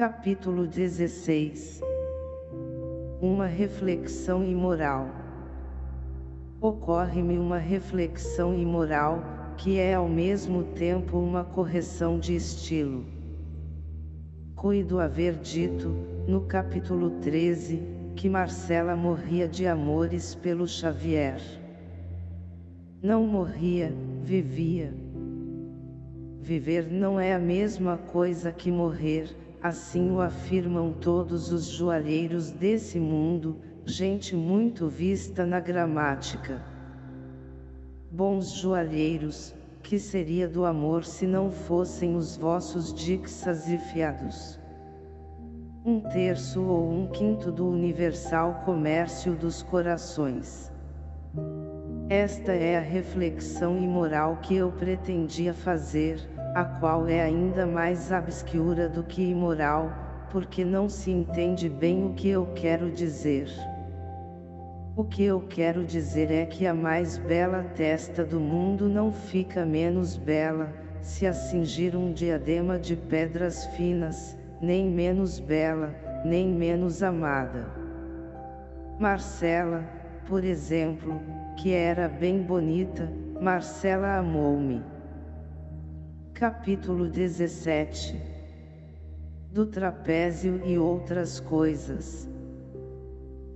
Capítulo 16 Uma reflexão imoral Ocorre-me uma reflexão imoral, que é ao mesmo tempo uma correção de estilo. Cuido haver dito, no capítulo 13, que Marcela morria de amores pelo Xavier. Não morria, vivia. Viver não é a mesma coisa que morrer, assim o afirmam todos os joalheiros desse mundo, gente muito vista na gramática. Bons joalheiros, que seria do amor se não fossem os vossos dixas e fiados? Um terço ou um quinto do universal comércio dos corações. Esta é a reflexão imoral que eu pretendia fazer, a qual é ainda mais obscura do que imoral, porque não se entende bem o que eu quero dizer. O que eu quero dizer é que a mais bela testa do mundo não fica menos bela, se a cingir um diadema de pedras finas, nem menos bela, nem menos amada. Marcela, por exemplo, que era bem bonita, Marcela amou-me. Capítulo 17 Do trapézio e outras coisas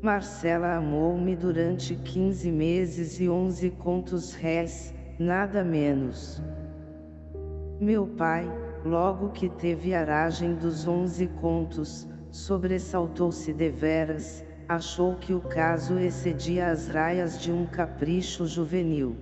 Marcela amou-me durante 15 meses e 11 contos réis, nada menos. Meu pai, logo que teve aragem dos 11 contos, sobressaltou-se deveras, achou que o caso excedia as raias de um capricho juvenil.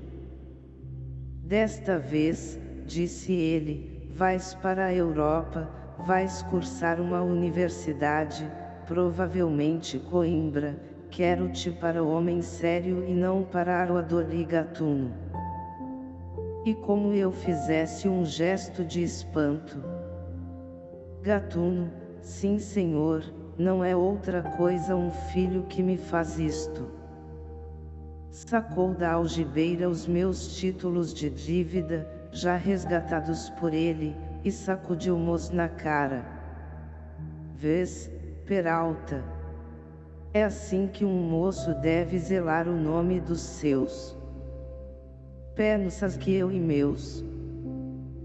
Desta vez, disse ele, vais para a Europa, vais cursar uma universidade, provavelmente Coimbra, quero-te para homem sério e não para aruador e gatuno. E como eu fizesse um gesto de espanto. Gatuno, sim senhor, não é outra coisa um filho que me faz isto. Sacou da algibeira os meus títulos de dívida, já resgatados por ele, e sacudiu-mos na cara. Vês, Peralta. É assim que um moço deve zelar o nome dos seus. Pensas que eu e meus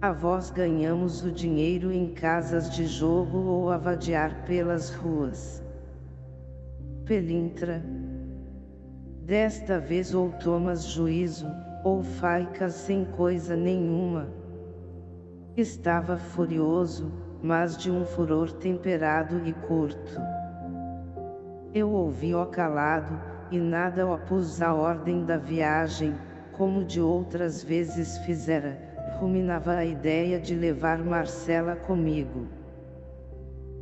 avós ganhamos o dinheiro em casas de jogo ou a vadiar pelas ruas. Pelintra. Desta vez ou tomas juízo, ou faicas sem coisa nenhuma. Estava furioso, mas de um furor temperado e curto. Eu ouvi-o calado, e nada opus à ordem da viagem, como de outras vezes fizera, ruminava a ideia de levar Marcela comigo.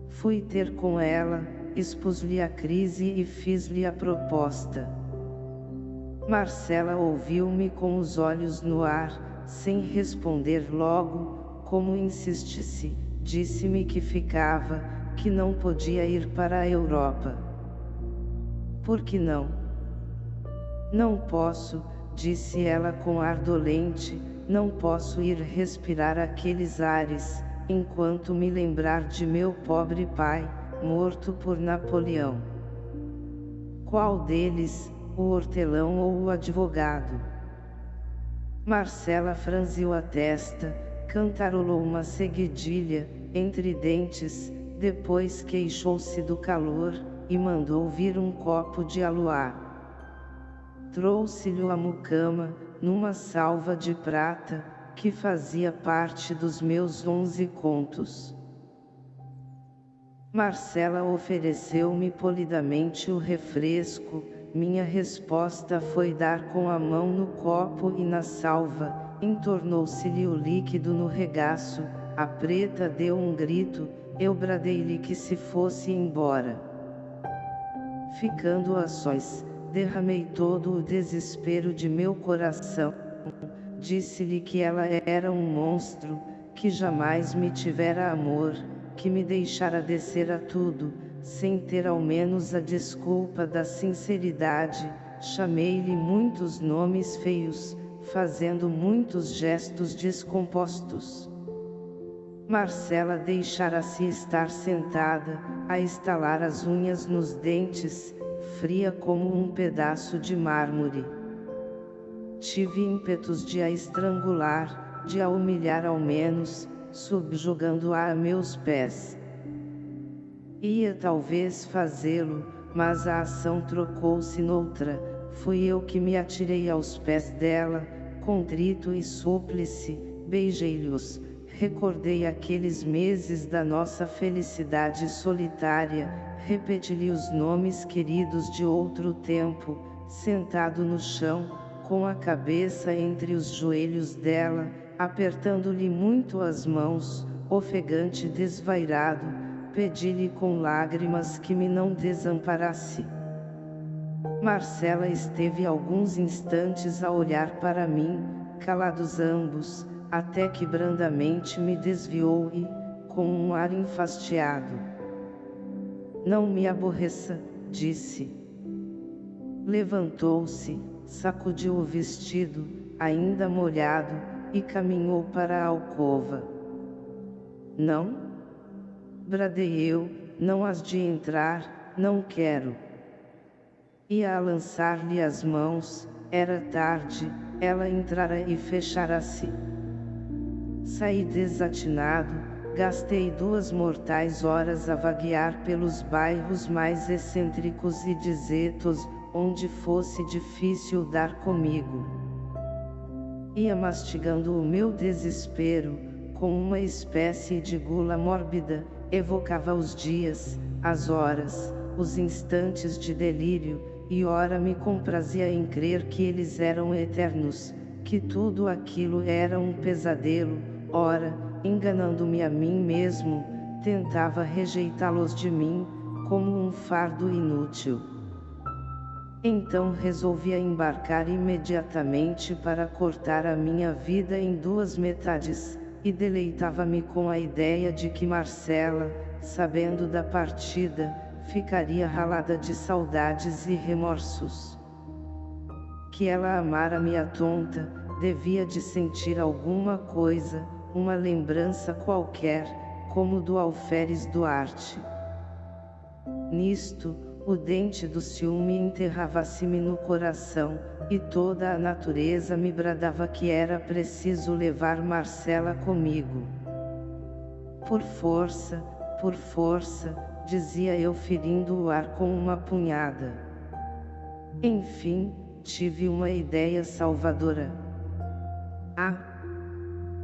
Fui ter com ela, expus-lhe a crise e fiz-lhe a proposta. Marcela ouviu-me com os olhos no ar, sem responder logo, como insistisse, disse-me que ficava, que não podia ir para a Europa. Por que não? Não posso, disse ela com ar dolente, não posso ir respirar aqueles ares, enquanto me lembrar de meu pobre pai, morto por Napoleão. Qual deles, o hortelão ou o advogado? Marcela franziu a testa, cantarolou uma seguidilha, entre dentes, depois queixou-se do calor, e mandou vir um copo de aluá. Trouxe-lhe a mucama, numa salva de prata, que fazia parte dos meus onze contos. Marcela ofereceu-me polidamente o refresco, minha resposta foi dar com a mão no copo e na salva, entornou-se-lhe o líquido no regaço, a preta deu um grito, eu bradei-lhe que se fosse embora. Ficando a sós, derramei todo o desespero de meu coração, disse-lhe que ela era um monstro, que jamais me tivera amor, que me deixara descer a tudo, sem ter ao menos a desculpa da sinceridade, chamei-lhe muitos nomes feios, fazendo muitos gestos descompostos. Marcela deixara-se estar sentada, a estalar as unhas nos dentes, fria como um pedaço de mármore. Tive ímpetos de a estrangular, de a humilhar ao menos, subjugando-a a meus pés. Ia talvez fazê-lo, mas a ação trocou-se noutra, fui eu que me atirei aos pés dela, contrito e súplice, beijei-lhes, recordei aqueles meses da nossa felicidade solitária, repeti-lhe os nomes queridos de outro tempo, sentado no chão, com a cabeça entre os joelhos dela, apertando-lhe muito as mãos, ofegante desvairado, pedi-lhe com lágrimas que me não desamparasse. Marcela esteve alguns instantes a olhar para mim, calados ambos, até que brandamente me desviou e, com um ar enfastiado, Não me aborreça, disse. Levantou-se, sacudiu o vestido, ainda molhado, e caminhou para a alcova. Não? Bradei eu, não has de entrar, não quero. Ia a lançar-lhe as mãos, era tarde, ela entrara e fechara-se. Saí desatinado, gastei duas mortais horas a vaguear pelos bairros mais excêntricos e desertos, onde fosse difícil dar comigo. Ia mastigando o meu desespero, com uma espécie de gula mórbida, evocava os dias, as horas, os instantes de delírio, e ora me comprazia em crer que eles eram eternos, que tudo aquilo era um pesadelo, ora, enganando-me a mim mesmo, tentava rejeitá-los de mim, como um fardo inútil. Então resolvi embarcar imediatamente para cortar a minha vida em duas metades, e deleitava-me com a ideia de que Marcela, sabendo da partida, ficaria ralada de saudades e remorsos. Que ela amara-me a tonta, devia de sentir alguma coisa, uma lembrança qualquer, como do alferes Duarte. Nisto, o dente do ciúme enterrava-se-me no coração, e toda a natureza me bradava que era preciso levar Marcela comigo. Por força, por força, dizia eu ferindo o ar com uma punhada. Enfim, tive uma ideia salvadora. Ah!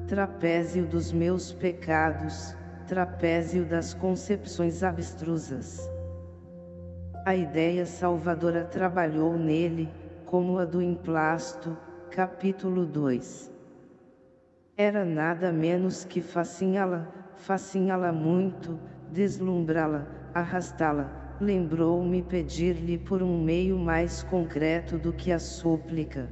Trapézio dos meus pecados, trapézio das concepções abstrusas. A ideia salvadora trabalhou nele, como a do emplasto, capítulo 2. Era nada menos que fasciná-la, fasciná-la muito, deslumbrá-la, arrastá-la, lembrou-me pedir-lhe por um meio mais concreto do que a súplica.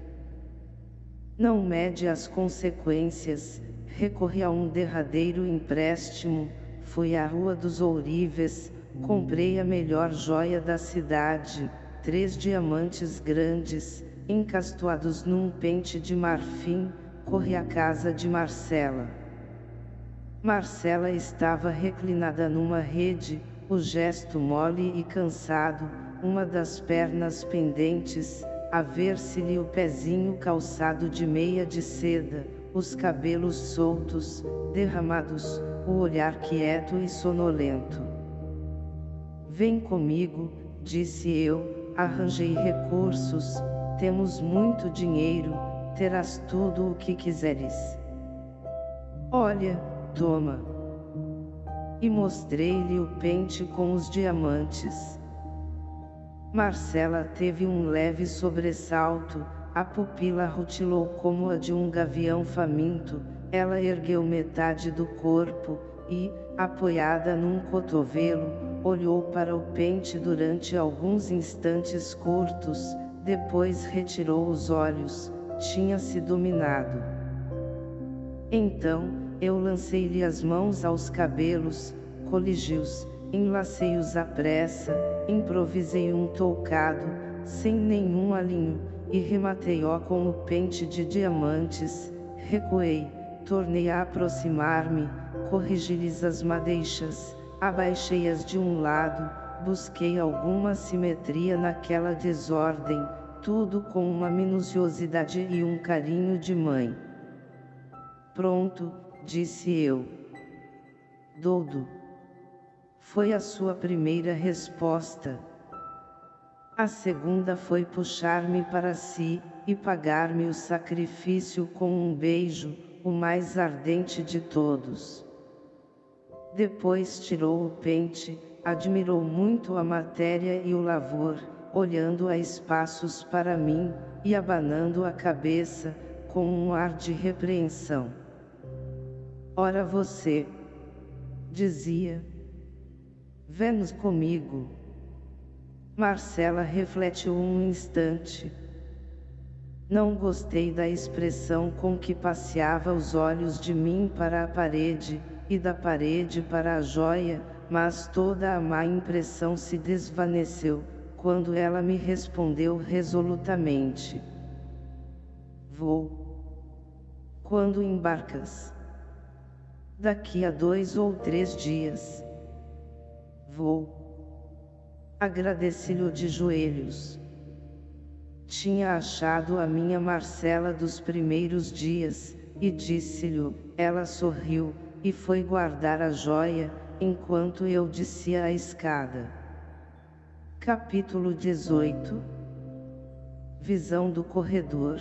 Não mede as consequências, recorri a um derradeiro empréstimo, fui à Rua dos Ourives, Comprei a melhor joia da cidade, três diamantes grandes, encastoados num pente de marfim, corri à casa de Marcela. Marcela estava reclinada numa rede, o gesto mole e cansado, uma das pernas pendentes, a ver-se-lhe o pezinho calçado de meia de seda, os cabelos soltos, derramados, o olhar quieto e sonolento. Vem comigo, disse eu, arranjei recursos, temos muito dinheiro, terás tudo o que quiseres. Olha, toma. E mostrei-lhe o pente com os diamantes. Marcela teve um leve sobressalto, a pupila rutilou como a de um gavião faminto, ela ergueu metade do corpo, e, apoiada num cotovelo, olhou para o pente durante alguns instantes curtos, depois retirou os olhos, tinha-se dominado. Então, eu lancei-lhe as mãos aos cabelos, coligi-os, enlacei-os à pressa, improvisei um toucado, sem nenhum alinho, e rematei-o com o pente de diamantes, recuei, tornei a aproximar-me, corrigir-lhes as madeixas, abaixei-as de um lado, busquei alguma simetria naquela desordem, tudo com uma minuciosidade e um carinho de mãe. Pronto, disse eu. Doudo. Foi a sua primeira resposta. A segunda foi puxar-me para si, e pagar-me o sacrifício com um beijo, o mais ardente de todos. Depois tirou o pente, admirou muito a matéria e o lavor, olhando a espaços para mim, e abanando a cabeça, com um ar de repreensão. Ora você, dizia, Vênus comigo. Marcela refletiu um instante. Não gostei da expressão com que passeava os olhos de mim para a parede, e da parede para a joia, mas toda a má impressão se desvaneceu, quando ela me respondeu resolutamente. Vou. Quando embarcas? Daqui a dois ou três dias. Vou. Agradeci-lhe de joelhos. Tinha achado a minha Marcela dos primeiros dias, e disse-lhe, ela sorriu, e foi guardar a joia, enquanto eu descia a escada. Capítulo 18 Visão do corredor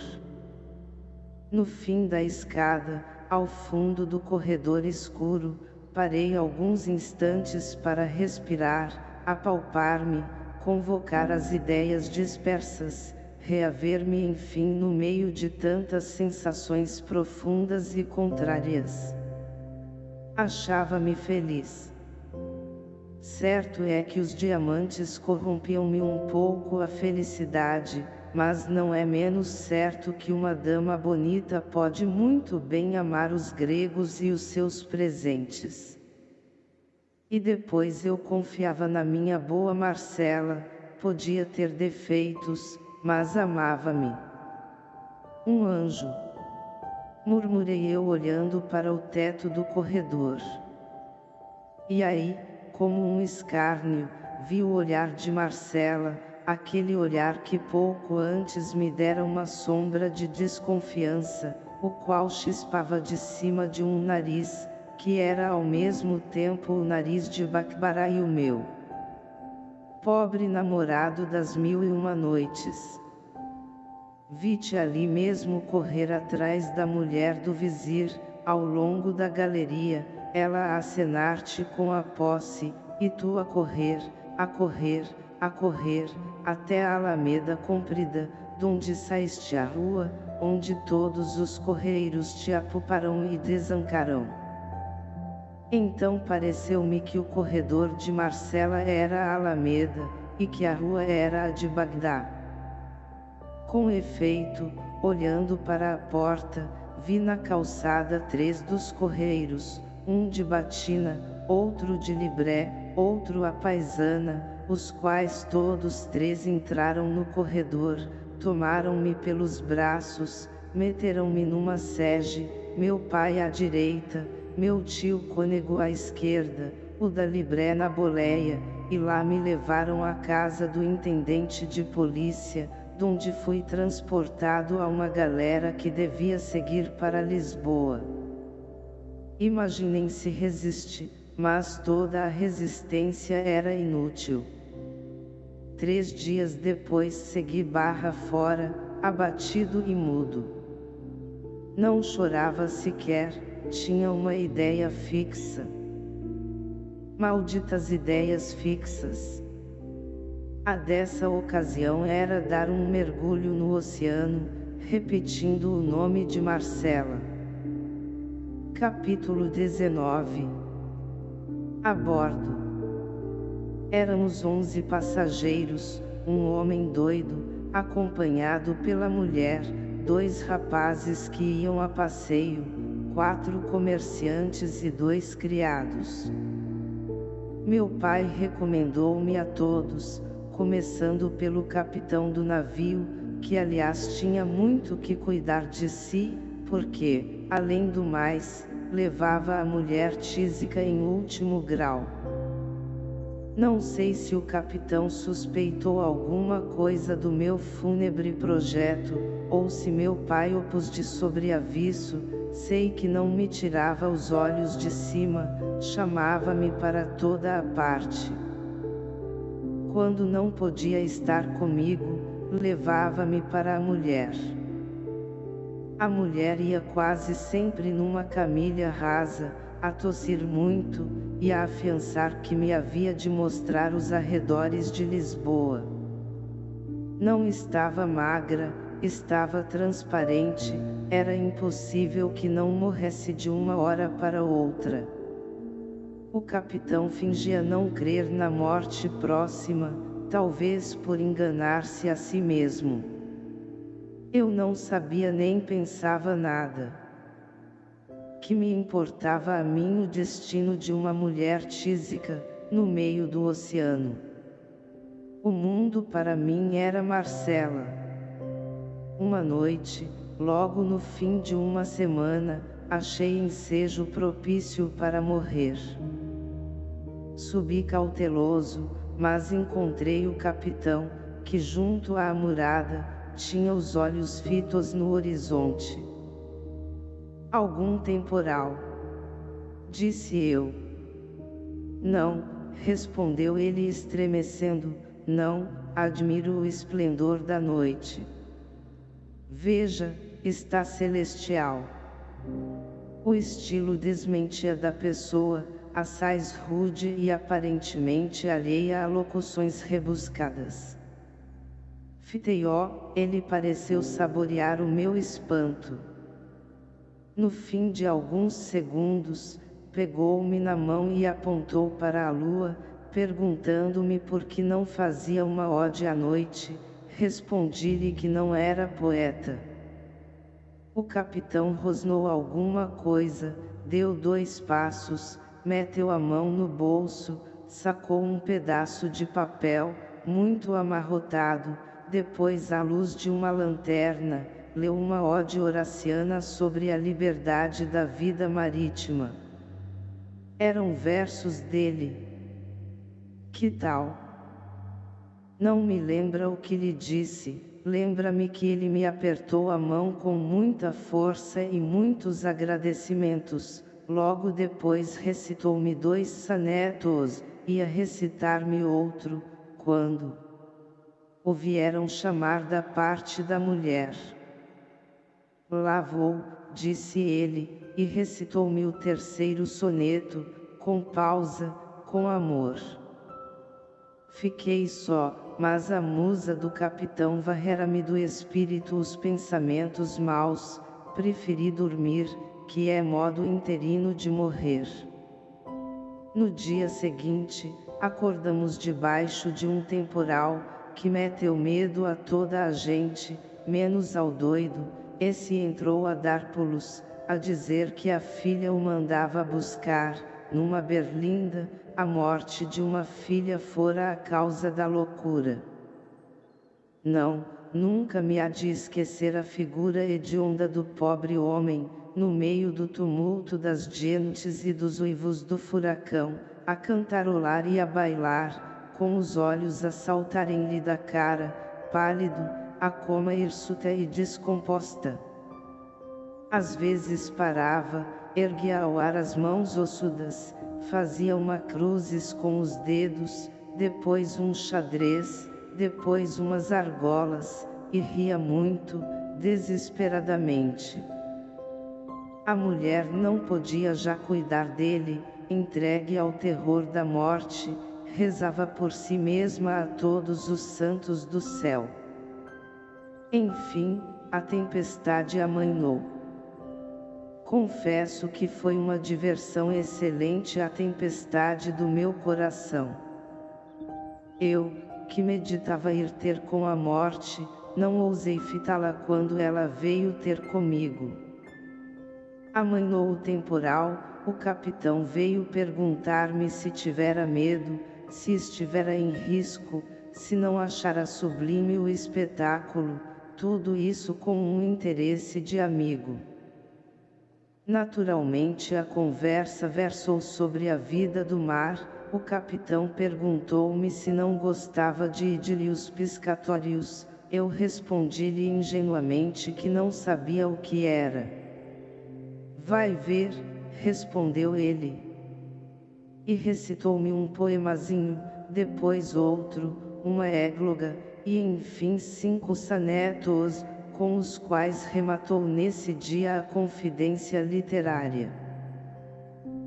No fim da escada, ao fundo do corredor escuro, parei alguns instantes para respirar, apalpar-me, convocar as ideias dispersas, reaver-me enfim no meio de tantas sensações profundas e contrárias. Achava-me feliz. Certo é que os diamantes corrompiam-me um pouco a felicidade, mas não é menos certo que uma dama bonita pode muito bem amar os gregos e os seus presentes. E depois eu confiava na minha boa Marcela, podia ter defeitos, mas amava-me. Um anjo. Murmurei eu olhando para o teto do corredor. E aí, como um escárnio, vi o olhar de Marcela, aquele olhar que pouco antes me dera uma sombra de desconfiança, o qual chispava de cima de um nariz, que era ao mesmo tempo o nariz de Bacbará e o meu. Pobre namorado das mil e uma noites. Vi-te ali mesmo correr atrás da mulher do vizir, ao longo da galeria, ela a acenar-te com a posse, e tu a correr, a correr, a correr, até a alameda comprida, donde saíste à rua, onde todos os correiros te apuparão e desancarão. Então pareceu-me que o corredor de Marcela era a alameda, e que a rua era a de Bagdá. Com efeito, olhando para a porta, vi na calçada três dos correiros, um de batina, outro de libré, outro a paisana, os quais todos três entraram no corredor, tomaram-me pelos braços, meteram-me numa sege, meu pai à direita, meu tio cônego à esquerda, o da Libré na boleia, e lá me levaram à casa do intendente de polícia, donde fui transportado a uma galera que devia seguir para Lisboa. Imaginem se resiste, mas toda a resistência era inútil. Três dias depois segui barra fora, abatido e mudo. Não chorava sequer, tinha uma ideia fixa. Malditas ideias fixas. A dessa ocasião era dar um mergulho no oceano, repetindo o nome de Marcela. Capítulo 19 A bordo Éramos onze passageiros, um homem doido, acompanhado pela mulher, dois rapazes que iam a passeio, quatro comerciantes e dois criados. Meu pai recomendou-me a todos, começando pelo capitão do navio, que aliás tinha muito que cuidar de si, porque, além do mais, levava a mulher tísica em último grau. Não sei se o capitão suspeitou alguma coisa do meu fúnebre projeto, ou se meu pai opôs de sobreaviso, sei que não me tirava os olhos de cima, chamava-me para toda a parte. Quando não podia estar comigo, levava-me para a mulher. A mulher ia quase sempre numa camilha rasa, a tossir muito, e a afiançar que me havia de mostrar os arredores de Lisboa. Não estava magra, estava transparente, era impossível que não morresse de uma hora para outra. O capitão fingia não crer na morte próxima, talvez por enganar-se a si mesmo. Eu não sabia nem pensava nada. Que me importava a mim o destino de uma mulher tísica, no meio do oceano. O mundo para mim era Marcela. Uma noite, logo no fim de uma semana, achei ensejo propício para morrer. Subi cauteloso, mas encontrei o capitão, que junto à murada, tinha os olhos fitos no horizonte. Algum temporal? Disse eu. Não, respondeu ele estremecendo, não, admiro o esplendor da noite. Veja, está celestial. O estilo desmentia da pessoa, assaz rude e aparentemente alheia a locuções rebuscadas. Fiteió, ele pareceu saborear o meu espanto. No fim de alguns segundos, pegou-me na mão e apontou para a lua, perguntando-me por que não fazia uma ode à noite, Respondi-lhe que não era poeta. O capitão rosnou alguma coisa, deu dois passos, meteu a mão no bolso, sacou um pedaço de papel, muito amarrotado, depois à luz de uma lanterna, leu uma ode horaciana sobre a liberdade da vida marítima. Eram versos dele. Que tal? Não me lembra o que lhe disse, lembra-me que ele me apertou a mão com muita força e muitos agradecimentos, logo depois recitou-me dois sanetos, ia recitar-me outro, quando o vieram chamar da parte da mulher. Lá vou, disse ele, e recitou-me o terceiro soneto, com pausa, com amor. Fiquei só, mas a musa do capitão varrera-me do espírito os pensamentos maus, preferi dormir, que é modo interino de morrer. No dia seguinte, acordamos debaixo de um temporal, que meteu medo a toda a gente, menos ao doido, esse entrou a dar pulos, a dizer que a filha o mandava buscar, numa berlinda, a morte de uma filha fora a causa da loucura. Não, nunca me há de esquecer a figura hedionda do pobre homem, no meio do tumulto das gentes e dos uivos do furacão, a cantarolar e a bailar, com os olhos a saltarem-lhe da cara, pálido, a coma hirsuta e descomposta. Às vezes parava, erguia ao ar as mãos ossudas, fazia uma cruzes com os dedos, depois um xadrez, depois umas argolas, e ria muito, desesperadamente. A mulher não podia já cuidar dele, entregue ao terror da morte, rezava por si mesma a todos os santos do céu. Enfim, a tempestade amainhou. Confesso que foi uma diversão excelente a tempestade do meu coração. Eu, que meditava ir ter com a morte, não ousei fitá-la quando ela veio ter comigo. Amainou o temporal, o capitão veio perguntar-me se tivera medo, se estivera em risco, se não achara sublime o espetáculo, tudo isso com um interesse de amigo. Naturalmente a conversa versou sobre a vida do mar, o capitão perguntou-me se não gostava de idílios piscatórios, eu respondi-lhe ingenuamente que não sabia o que era. Vai ver, respondeu ele. E recitou-me um poemazinho, depois outro, uma égloga, e enfim cinco sanetos, com os quais rematou nesse dia a confidência literária.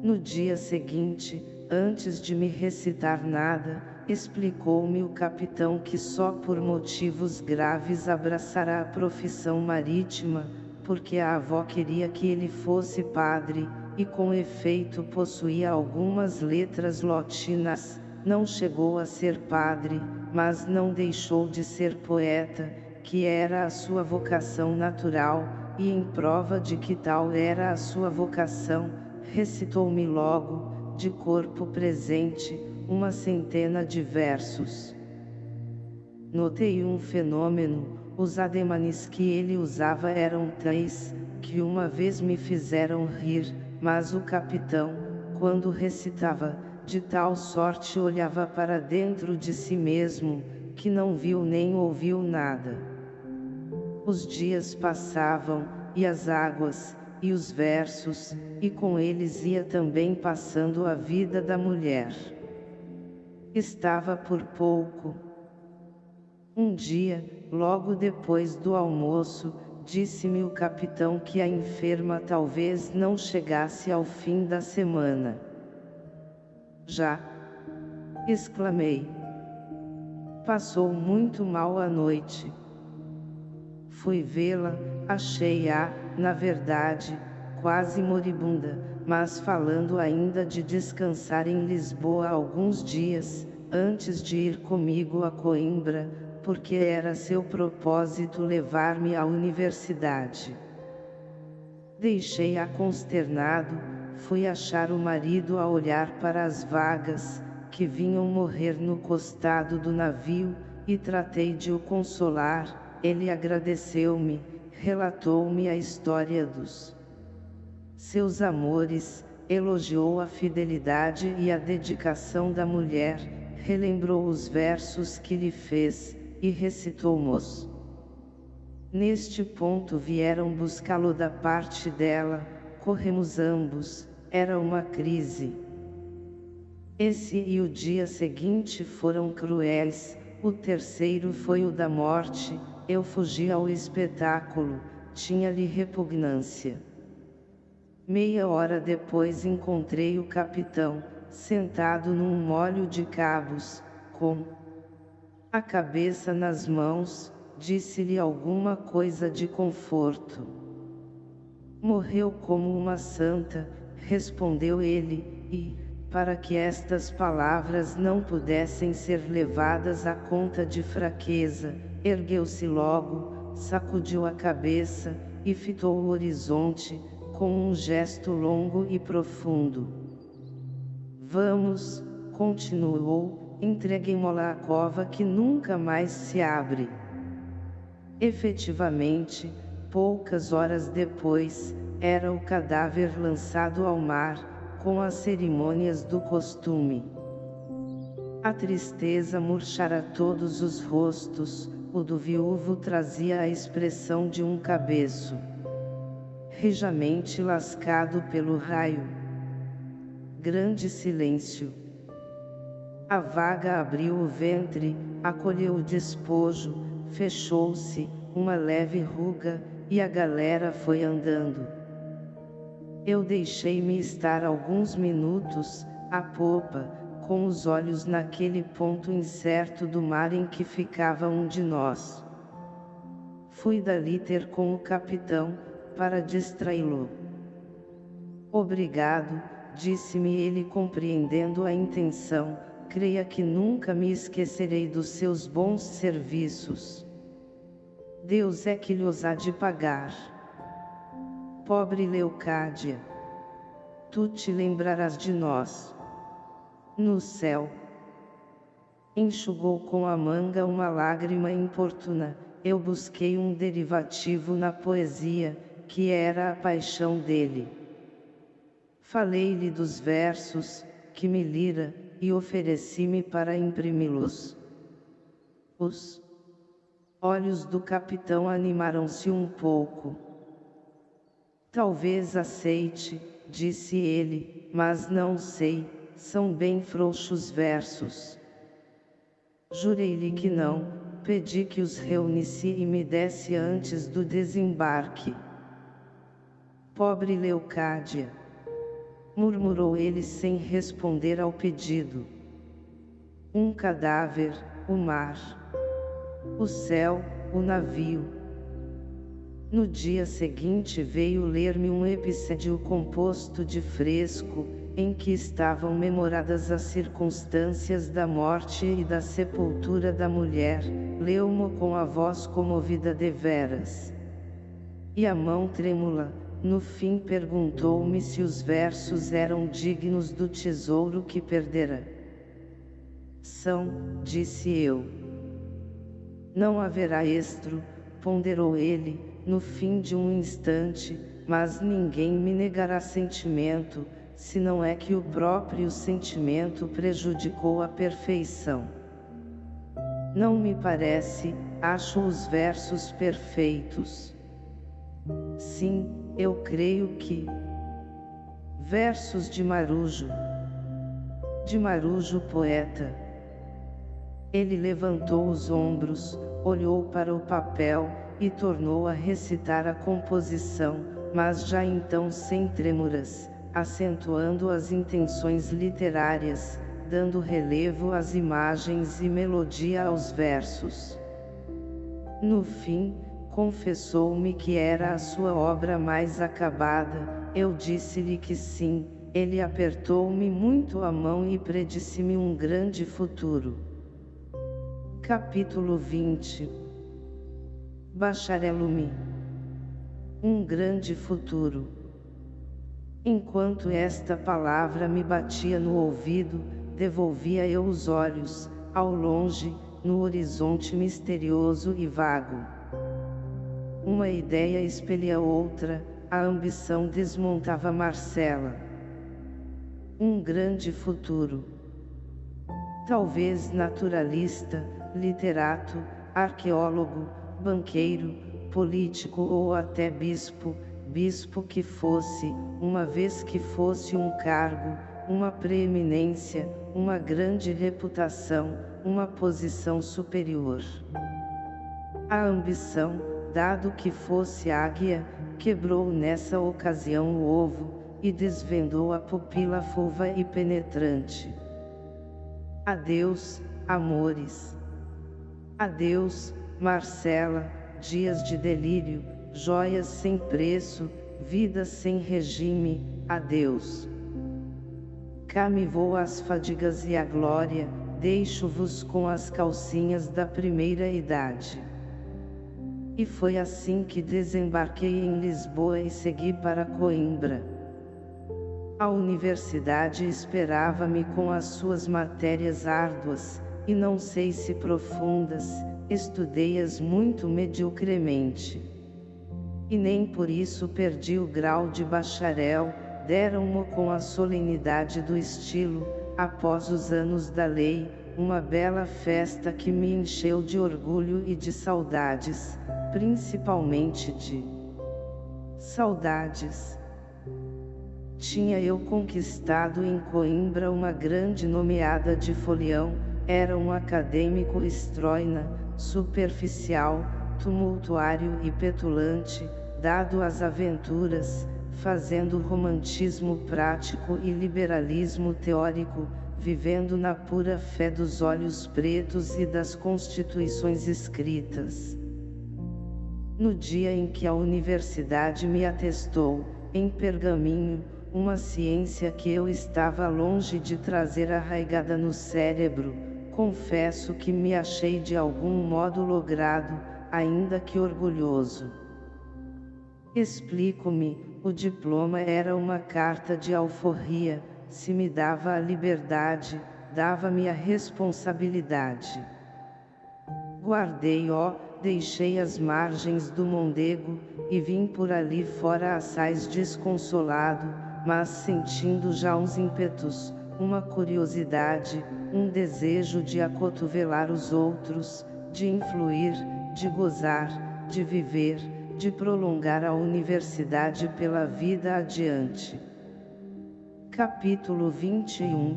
No dia seguinte, antes de me recitar nada, explicou-me o capitão que só por motivos graves abraçará a profissão marítima, porque a avó queria que ele fosse padre, e com efeito possuía algumas letras latinas, não chegou a ser padre, mas não deixou de ser poeta, que era a sua vocação natural, e em prova de que tal era a sua vocação, recitou-me logo, de corpo presente, uma centena de versos. Notei um fenômeno, os ademanes que ele usava eram tais, que uma vez me fizeram rir, mas o capitão, quando recitava, de tal sorte olhava para dentro de si mesmo, que não viu nem ouviu nada. Os dias passavam, e as águas, e os versos, e com eles ia também passando a vida da mulher. Estava por pouco. Um dia, logo depois do almoço, disse-me o capitão que a enferma talvez não chegasse ao fim da semana. Já! exclamei. Passou muito mal a noite. Fui vê-la, achei-a, na verdade, quase moribunda, mas falando ainda de descansar em Lisboa alguns dias, antes de ir comigo a Coimbra, porque era seu propósito levar-me à universidade. Deixei-a consternado, fui achar o marido a olhar para as vagas, que vinham morrer no costado do navio, e tratei de o consolar, ele agradeceu-me, relatou-me a história dos seus amores, elogiou a fidelidade e a dedicação da mulher, relembrou os versos que lhe fez, e recitou-mos. Neste ponto vieram buscá-lo da parte dela, corremos ambos, era uma crise. Esse e o dia seguinte foram cruéis, o terceiro foi o da morte, eu fugi ao espetáculo, tinha-lhe repugnância. Meia hora depois encontrei o capitão, sentado num molho de cabos, com a cabeça nas mãos, disse-lhe alguma coisa de conforto. Morreu como uma santa, respondeu ele, e, para que estas palavras não pudessem ser levadas à conta de fraqueza, ergueu-se logo, sacudiu a cabeça, e fitou o horizonte, com um gesto longo e profundo. Vamos, continuou, entreguemo-la à cova que nunca mais se abre. Efetivamente, poucas horas depois, era o cadáver lançado ao mar, com as cerimônias do costume. A tristeza murchara todos os rostos, o do viúvo trazia a expressão de um cabeço rijamente lascado pelo raio. Grande silêncio. A vaga abriu o ventre, acolheu o despojo, fechou-se, uma leve ruga, e a galera foi andando. Eu deixei-me estar alguns minutos, à popa, com os olhos naquele ponto incerto do mar em que ficava um de nós. Fui dali ter com o capitão, para distraí-lo. Obrigado, disse-me ele compreendendo a intenção, creia que nunca me esquecerei dos seus bons serviços. Deus é que lhes há de pagar. Pobre Leucádia! Tu te lembrarás de nós. No céu. Enxugou com a manga uma lágrima importuna, eu busquei um derivativo na poesia, que era a paixão dele. Falei-lhe dos versos, que me lira, e ofereci-me para imprimi-los. Os olhos do capitão animaram-se um pouco. Talvez aceite, disse ele, mas não sei, são bem frouxos versos. Jurei-lhe que não, pedi que os reunisse e me desse antes do desembarque. Pobre Leucádia! Murmurou ele sem responder ao pedido. Um cadáver, o mar. O céu, o navio. No dia seguinte veio ler-me um episódio composto de fresco, em que estavam memoradas as circunstâncias da morte e da sepultura da mulher, leu-mo com a voz comovida deveras. E a mão trêmula, no fim perguntou-me se os versos eram dignos do tesouro que perdera. São, disse eu. Não haverá estro, ponderou ele, no fim de um instante, mas ninguém me negará sentimento, se não é que o próprio sentimento prejudicou a perfeição. Não me parece, acho os versos perfeitos. Sim, eu creio que. Versos de Marujo. De Marujo poeta. Ele levantou os ombros, olhou para o papel, e tornou a recitar a composição, mas já então sem trêmuras, acentuando as intenções literárias, dando relevo às imagens e melodia aos versos. No fim, confessou-me que era a sua obra mais acabada, eu disse-lhe que sim, ele apertou-me muito a mão e predisse-me um grande futuro. Capítulo 20 Bacharelume Um grande futuro Enquanto esta palavra me batia no ouvido, devolvia eu os olhos, ao longe, no horizonte misterioso e vago. Uma ideia expelia outra, a ambição desmontava Marcela. Um grande futuro. Talvez naturalista, literato, arqueólogo, banqueiro, político ou até bispo, bispo que fosse, uma vez que fosse um cargo, uma preeminência, uma grande reputação, uma posição superior. A ambição, dado que fosse águia, quebrou nessa ocasião o ovo, e desvendou a pupila fulva e penetrante. Adeus, amores. Adeus, Marcela, dias de delírio, joias sem preço, vida sem regime, adeus. Cá me vou as fadigas e a glória, deixo-vos com as calcinhas da primeira idade. E foi assim que desembarquei em Lisboa e segui para Coimbra. A universidade esperava-me com as suas matérias árduas, e não sei se profundas, estudei-as muito mediocremente e nem por isso perdi o grau de bacharel, deram-mo com a solenidade do estilo, após os anos da lei, uma bela festa que me encheu de orgulho e de saudades, principalmente de saudades. Tinha eu conquistado em Coimbra uma grande nomeada de folião, era um acadêmico estroina, superficial, tumultuário e petulante, dado às aventuras, fazendo romantismo prático e liberalismo teórico, vivendo na pura fé dos olhos pretos e das constituições escritas. No dia em que a universidade me atestou, em pergaminho, uma ciência que eu estava longe de trazer arraigada no cérebro, confesso que me achei de algum modo logrado, ainda que orgulhoso. Explico-me, o diploma era uma carta de alforria, se me dava a liberdade, dava-me a responsabilidade. Guardei ó, deixei as margens do Mondego, e vim por ali fora assaz desconsolado, mas sentindo já uns ímpetos, uma curiosidade, um desejo de acotovelar os outros, de influir, de gozar, de viver, de prolongar a universidade pela vida adiante. Capítulo 21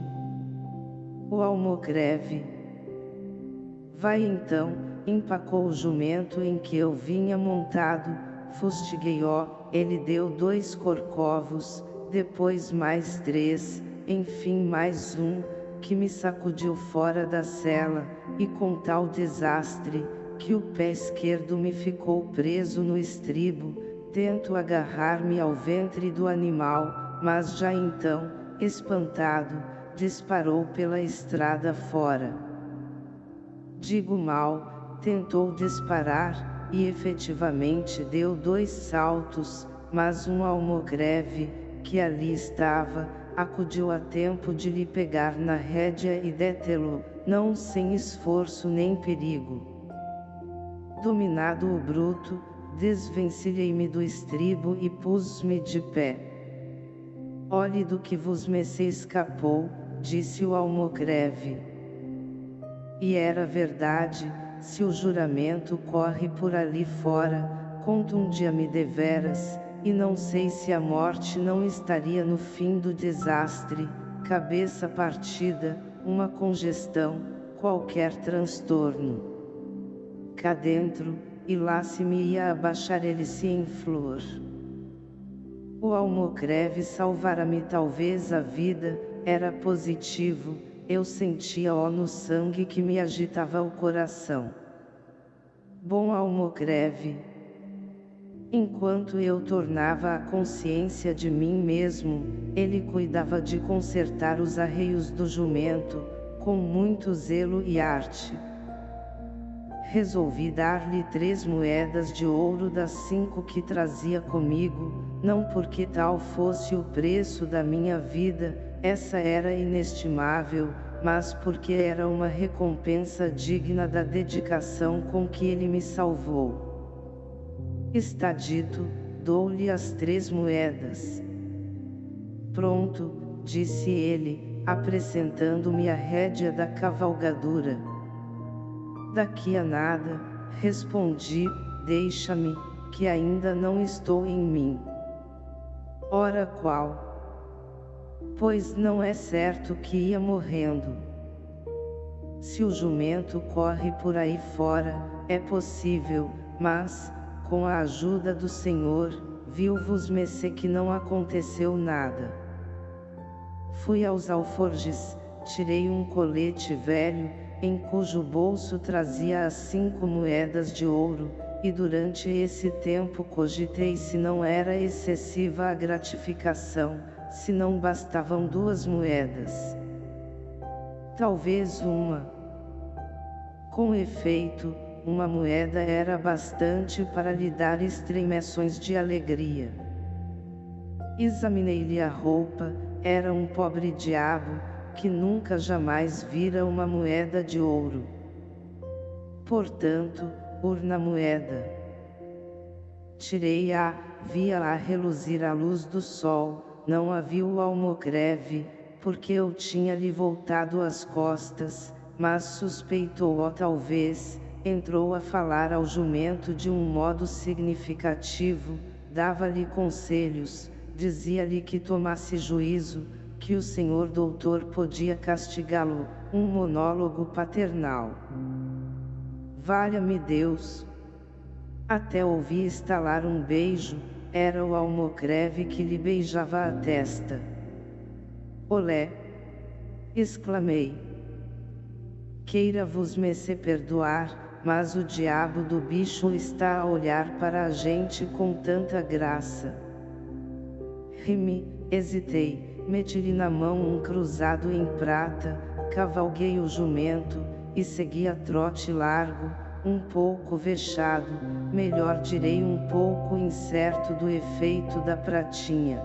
O almogreve Vai então, empacou o jumento em que eu vinha montado, fustiguei-o, ele deu dois corcovos, depois mais três, enfim mais um, que me sacudiu fora da cela, e com tal desastre, que o pé esquerdo me ficou preso no estribo, tento agarrar-me ao ventre do animal, mas já então, espantado, disparou pela estrada fora. Digo mal, tentou disparar, e efetivamente deu dois saltos, mas um almogreve, que ali estava, acudiu a tempo de lhe pegar na rédea e detê-lo, não sem esforço nem perigo. Dominado o bruto, desvencilhei-me do estribo e pus-me de pé. Olhe do que vos me escapou, disse o almogreve. E era verdade, se o juramento corre por ali fora, contundia-me deveras, e não sei se a morte não estaria no fim do desastre, cabeça partida, uma congestão, qualquer transtorno. Cá dentro, e lá se me ia abaixar ele-se em flor. O almocreve salvara-me talvez a vida, era positivo, eu sentia-o no sangue que me agitava o coração. Bom almocreve, Enquanto eu tornava a consciência de mim mesmo, ele cuidava de consertar os arreios do jumento, com muito zelo e arte. Resolvi dar-lhe três moedas de ouro das cinco que trazia comigo, não porque tal fosse o preço da minha vida, essa era inestimável, mas porque era uma recompensa digna da dedicação com que ele me salvou. Está dito, dou-lhe as três moedas. Pronto, disse ele, apresentando-me a rédea da cavalgadura. Daqui a nada, respondi, deixa-me, que ainda não estou em mim. Ora qual? Pois não é certo que ia morrendo. Se o jumento corre por aí fora, é possível, mas, com a ajuda do Senhor, viu-vos-me que não aconteceu nada. Fui aos alforjes, tirei um colete velho, em cujo bolso trazia as cinco moedas de ouro, e durante esse tempo cogitei se não era excessiva a gratificação, se não bastavam duas moedas. Talvez uma. Com efeito, uma moeda era bastante para lhe dar estremeções de alegria. Examinei-lhe a roupa, era um pobre diabo, que nunca jamais vira uma moeda de ouro. Portanto, urna moeda. Tirei-a, via-a reluzir à luz do sol, não a viu o almogreve, porque eu tinha-lhe voltado as costas, mas suspeitou-o talvez, entrou a falar ao jumento de um modo significativo, dava-lhe conselhos, dizia-lhe que tomasse juízo, que o senhor doutor podia castigá-lo, um monólogo paternal. Valha-me Deus! Até ouvi estalar um beijo, era o almocreve que lhe beijava a testa. Olé! exclamei. Queira-vos-me se perdoar, mas o diabo do bicho está a olhar para a gente com tanta graça. Rimi, hesitei, meti-lhe na mão um cruzado em prata, cavalguei o jumento, e segui a trote largo, um pouco vexado, melhor direi um pouco incerto do efeito da pratinha.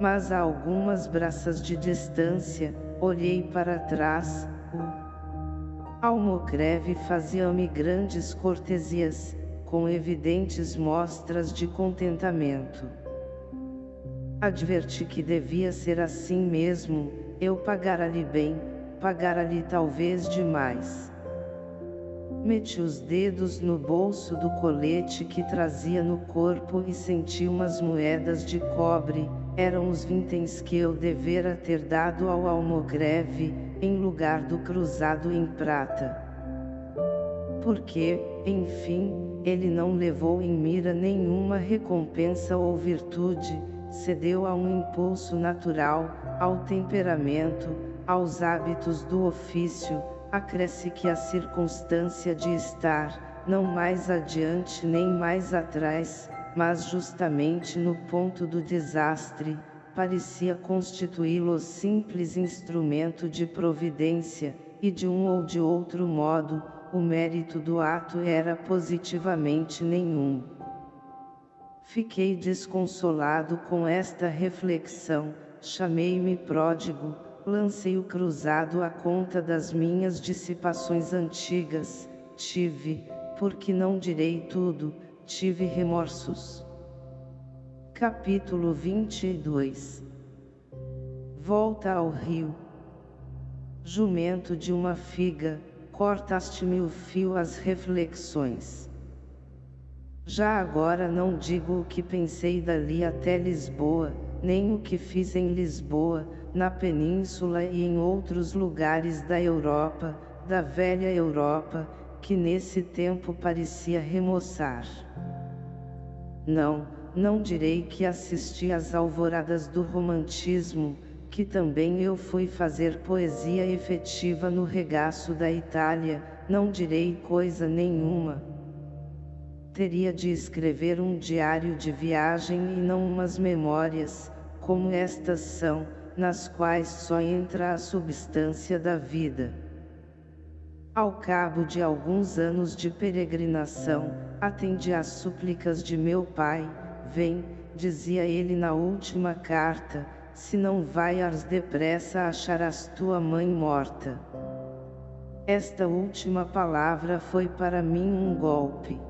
Mas a algumas braças de distância, olhei para trás, o Almocreve fazia-me grandes cortesias, com evidentes mostras de contentamento. Adverti que devia ser assim mesmo, eu pagara-lhe bem, pagara-lhe talvez demais. Meti os dedos no bolso do colete que trazia no corpo e senti umas moedas de cobre, eram os vintens que eu devera ter dado ao almogreve, em lugar do cruzado em prata. Porque, enfim, ele não levou em mira nenhuma recompensa ou virtude, cedeu a um impulso natural, ao temperamento, aos hábitos do ofício, acresce que a circunstância de estar, não mais adiante nem mais atrás, mas justamente no ponto do desastre, parecia constituí-lo simples instrumento de providência, e de um ou de outro modo, o mérito do ato era positivamente nenhum. Fiquei desconsolado com esta reflexão, chamei-me pródigo, lancei o cruzado à conta das minhas dissipações antigas, tive, porque não direi tudo, tive remorsos. Capítulo 22 Volta ao rio. Jumento de uma figa, cortaste-me o fio às reflexões. Já agora não digo o que pensei dali até Lisboa, nem o que fiz em Lisboa, na Península e em outros lugares da Europa, da velha Europa, que nesse tempo parecia remoçar. Não, não direi que assisti às alvoradas do romantismo, que também eu fui fazer poesia efetiva no regaço da Itália, não direi coisa nenhuma teria de escrever um diário de viagem e não umas memórias, como estas são, nas quais só entra a substância da vida. Ao cabo de alguns anos de peregrinação, atendi às súplicas de meu pai, vem, dizia ele na última carta, se não vaias depressa acharás tua mãe morta. Esta última palavra foi para mim um golpe.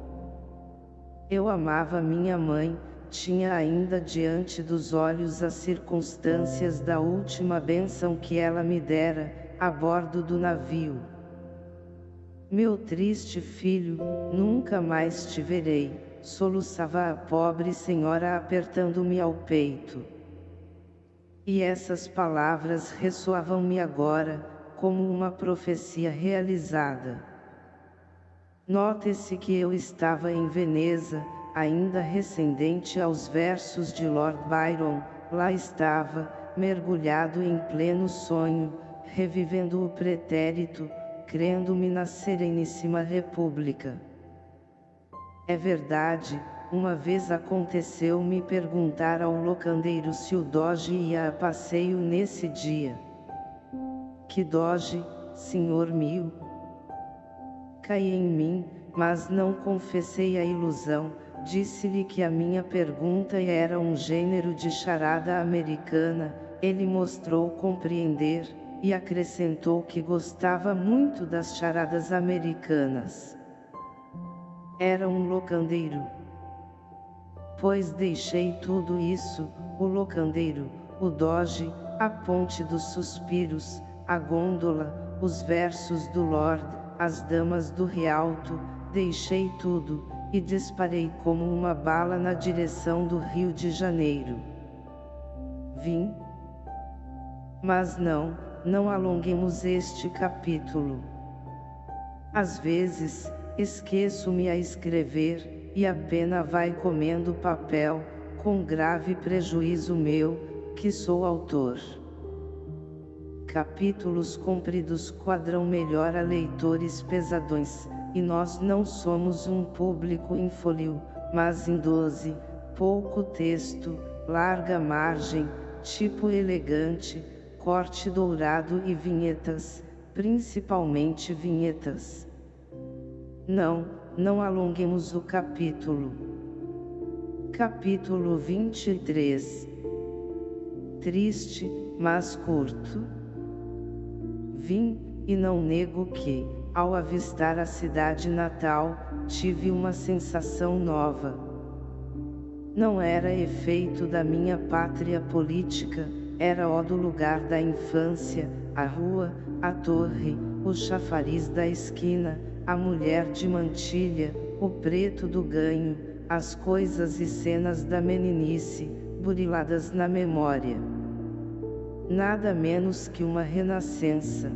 Eu amava minha mãe, tinha ainda diante dos olhos as circunstâncias da última bênção que ela me dera, a bordo do navio. Meu triste filho, nunca mais te verei, soluçava a pobre senhora apertando-me ao peito. E essas palavras ressoavam-me agora, como uma profecia realizada. Note-se que eu estava em Veneza, ainda recendente aos versos de Lord Byron, lá estava, mergulhado em pleno sonho, revivendo o pretérito, crendo-me na Sereníssima República. É verdade, uma vez aconteceu-me perguntar ao locandeiro se o Doge ia a passeio nesse dia. Que Doge, senhor mil? Cai em mim, mas não confessei a ilusão, disse-lhe que a minha pergunta era um gênero de charada americana, ele mostrou compreender, e acrescentou que gostava muito das charadas americanas. Era um locandeiro. Pois deixei tudo isso, o locandeiro, o doge, a ponte dos suspiros, a gôndola, os versos do Lord, as damas do Rialto, deixei tudo, e disparei como uma bala na direção do Rio de Janeiro. Vim? Mas não, não alonguemos este capítulo. Às vezes, esqueço-me a escrever, e a pena vai comendo papel, com grave prejuízo meu, que sou autor. Capítulos compridos quadram melhor a leitores pesadões, e nós não somos um público infolio, mas em doze, pouco texto, larga margem, tipo elegante, corte dourado e vinhetas, principalmente vinhetas. Não, não alonguemos o capítulo. Capítulo 23 Triste, mas curto vim, e não nego que, ao avistar a cidade natal, tive uma sensação nova. Não era efeito da minha pátria política, era o do lugar da infância, a rua, a torre, o chafariz da esquina, a mulher de mantilha, o preto do ganho, as coisas e cenas da meninice, buriladas na memória. Nada menos que uma renascença.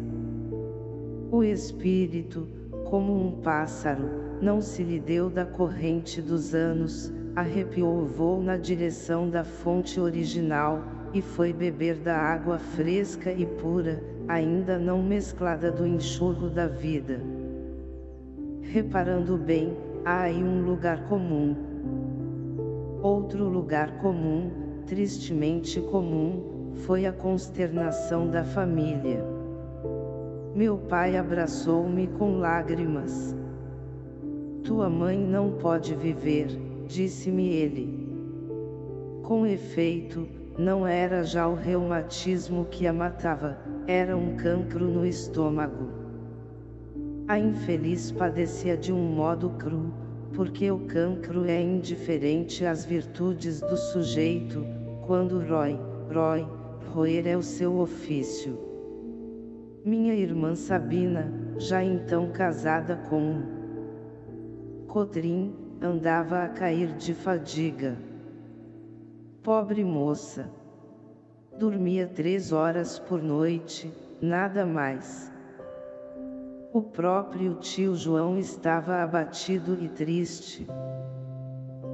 O espírito, como um pássaro, não se lhe deu da corrente dos anos, arrepiou o voo na direção da fonte original, e foi beber da água fresca e pura, ainda não mesclada do enxurro da vida. Reparando bem, há aí um lugar comum. Outro lugar comum, tristemente comum, foi a consternação da família. Meu pai abraçou-me com lágrimas. Tua mãe não pode viver, disse-me ele. Com efeito, não era já o reumatismo que a matava, era um cancro no estômago. A infeliz padecia de um modo cru, porque o cancro é indiferente às virtudes do sujeito, quando rói, rói, roer é o seu ofício. Minha irmã Sabina, já então casada com Cotrim, andava a cair de fadiga. Pobre moça! Dormia três horas por noite, nada mais. O próprio tio João estava abatido e triste.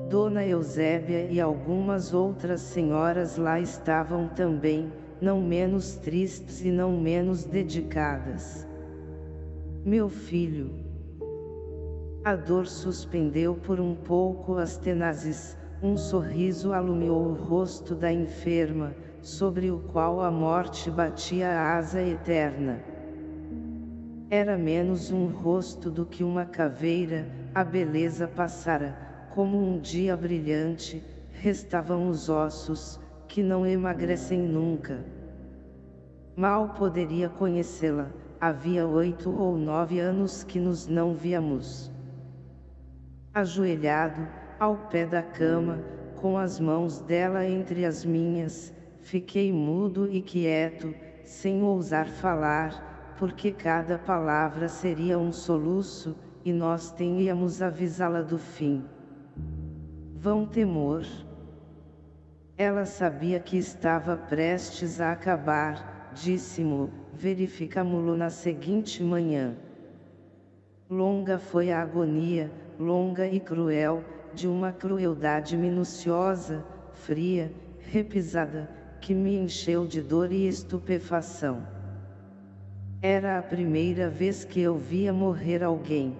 Dona Eusébia e algumas outras senhoras lá estavam também, não menos tristes e não menos dedicadas. Meu filho. A dor suspendeu por um pouco as tenazes, um sorriso alumiou o rosto da enferma, sobre o qual a morte batia a asa eterna. Era menos um rosto do que uma caveira, a beleza passara, como um dia brilhante, restavam os ossos, que não emagrecem nunca. Mal poderia conhecê-la, havia oito ou nove anos que nos não víamos. Ajoelhado, ao pé da cama, com as mãos dela entre as minhas, fiquei mudo e quieto, sem ousar falar, porque cada palavra seria um soluço, e nós teníamos avisá-la do fim. Vão temor. Ela sabia que estava prestes a acabar, disse-mo, verificamo-lo na seguinte manhã. Longa foi a agonia, longa e cruel, de uma crueldade minuciosa, fria, repisada, que me encheu de dor e estupefação. Era a primeira vez que eu via morrer alguém.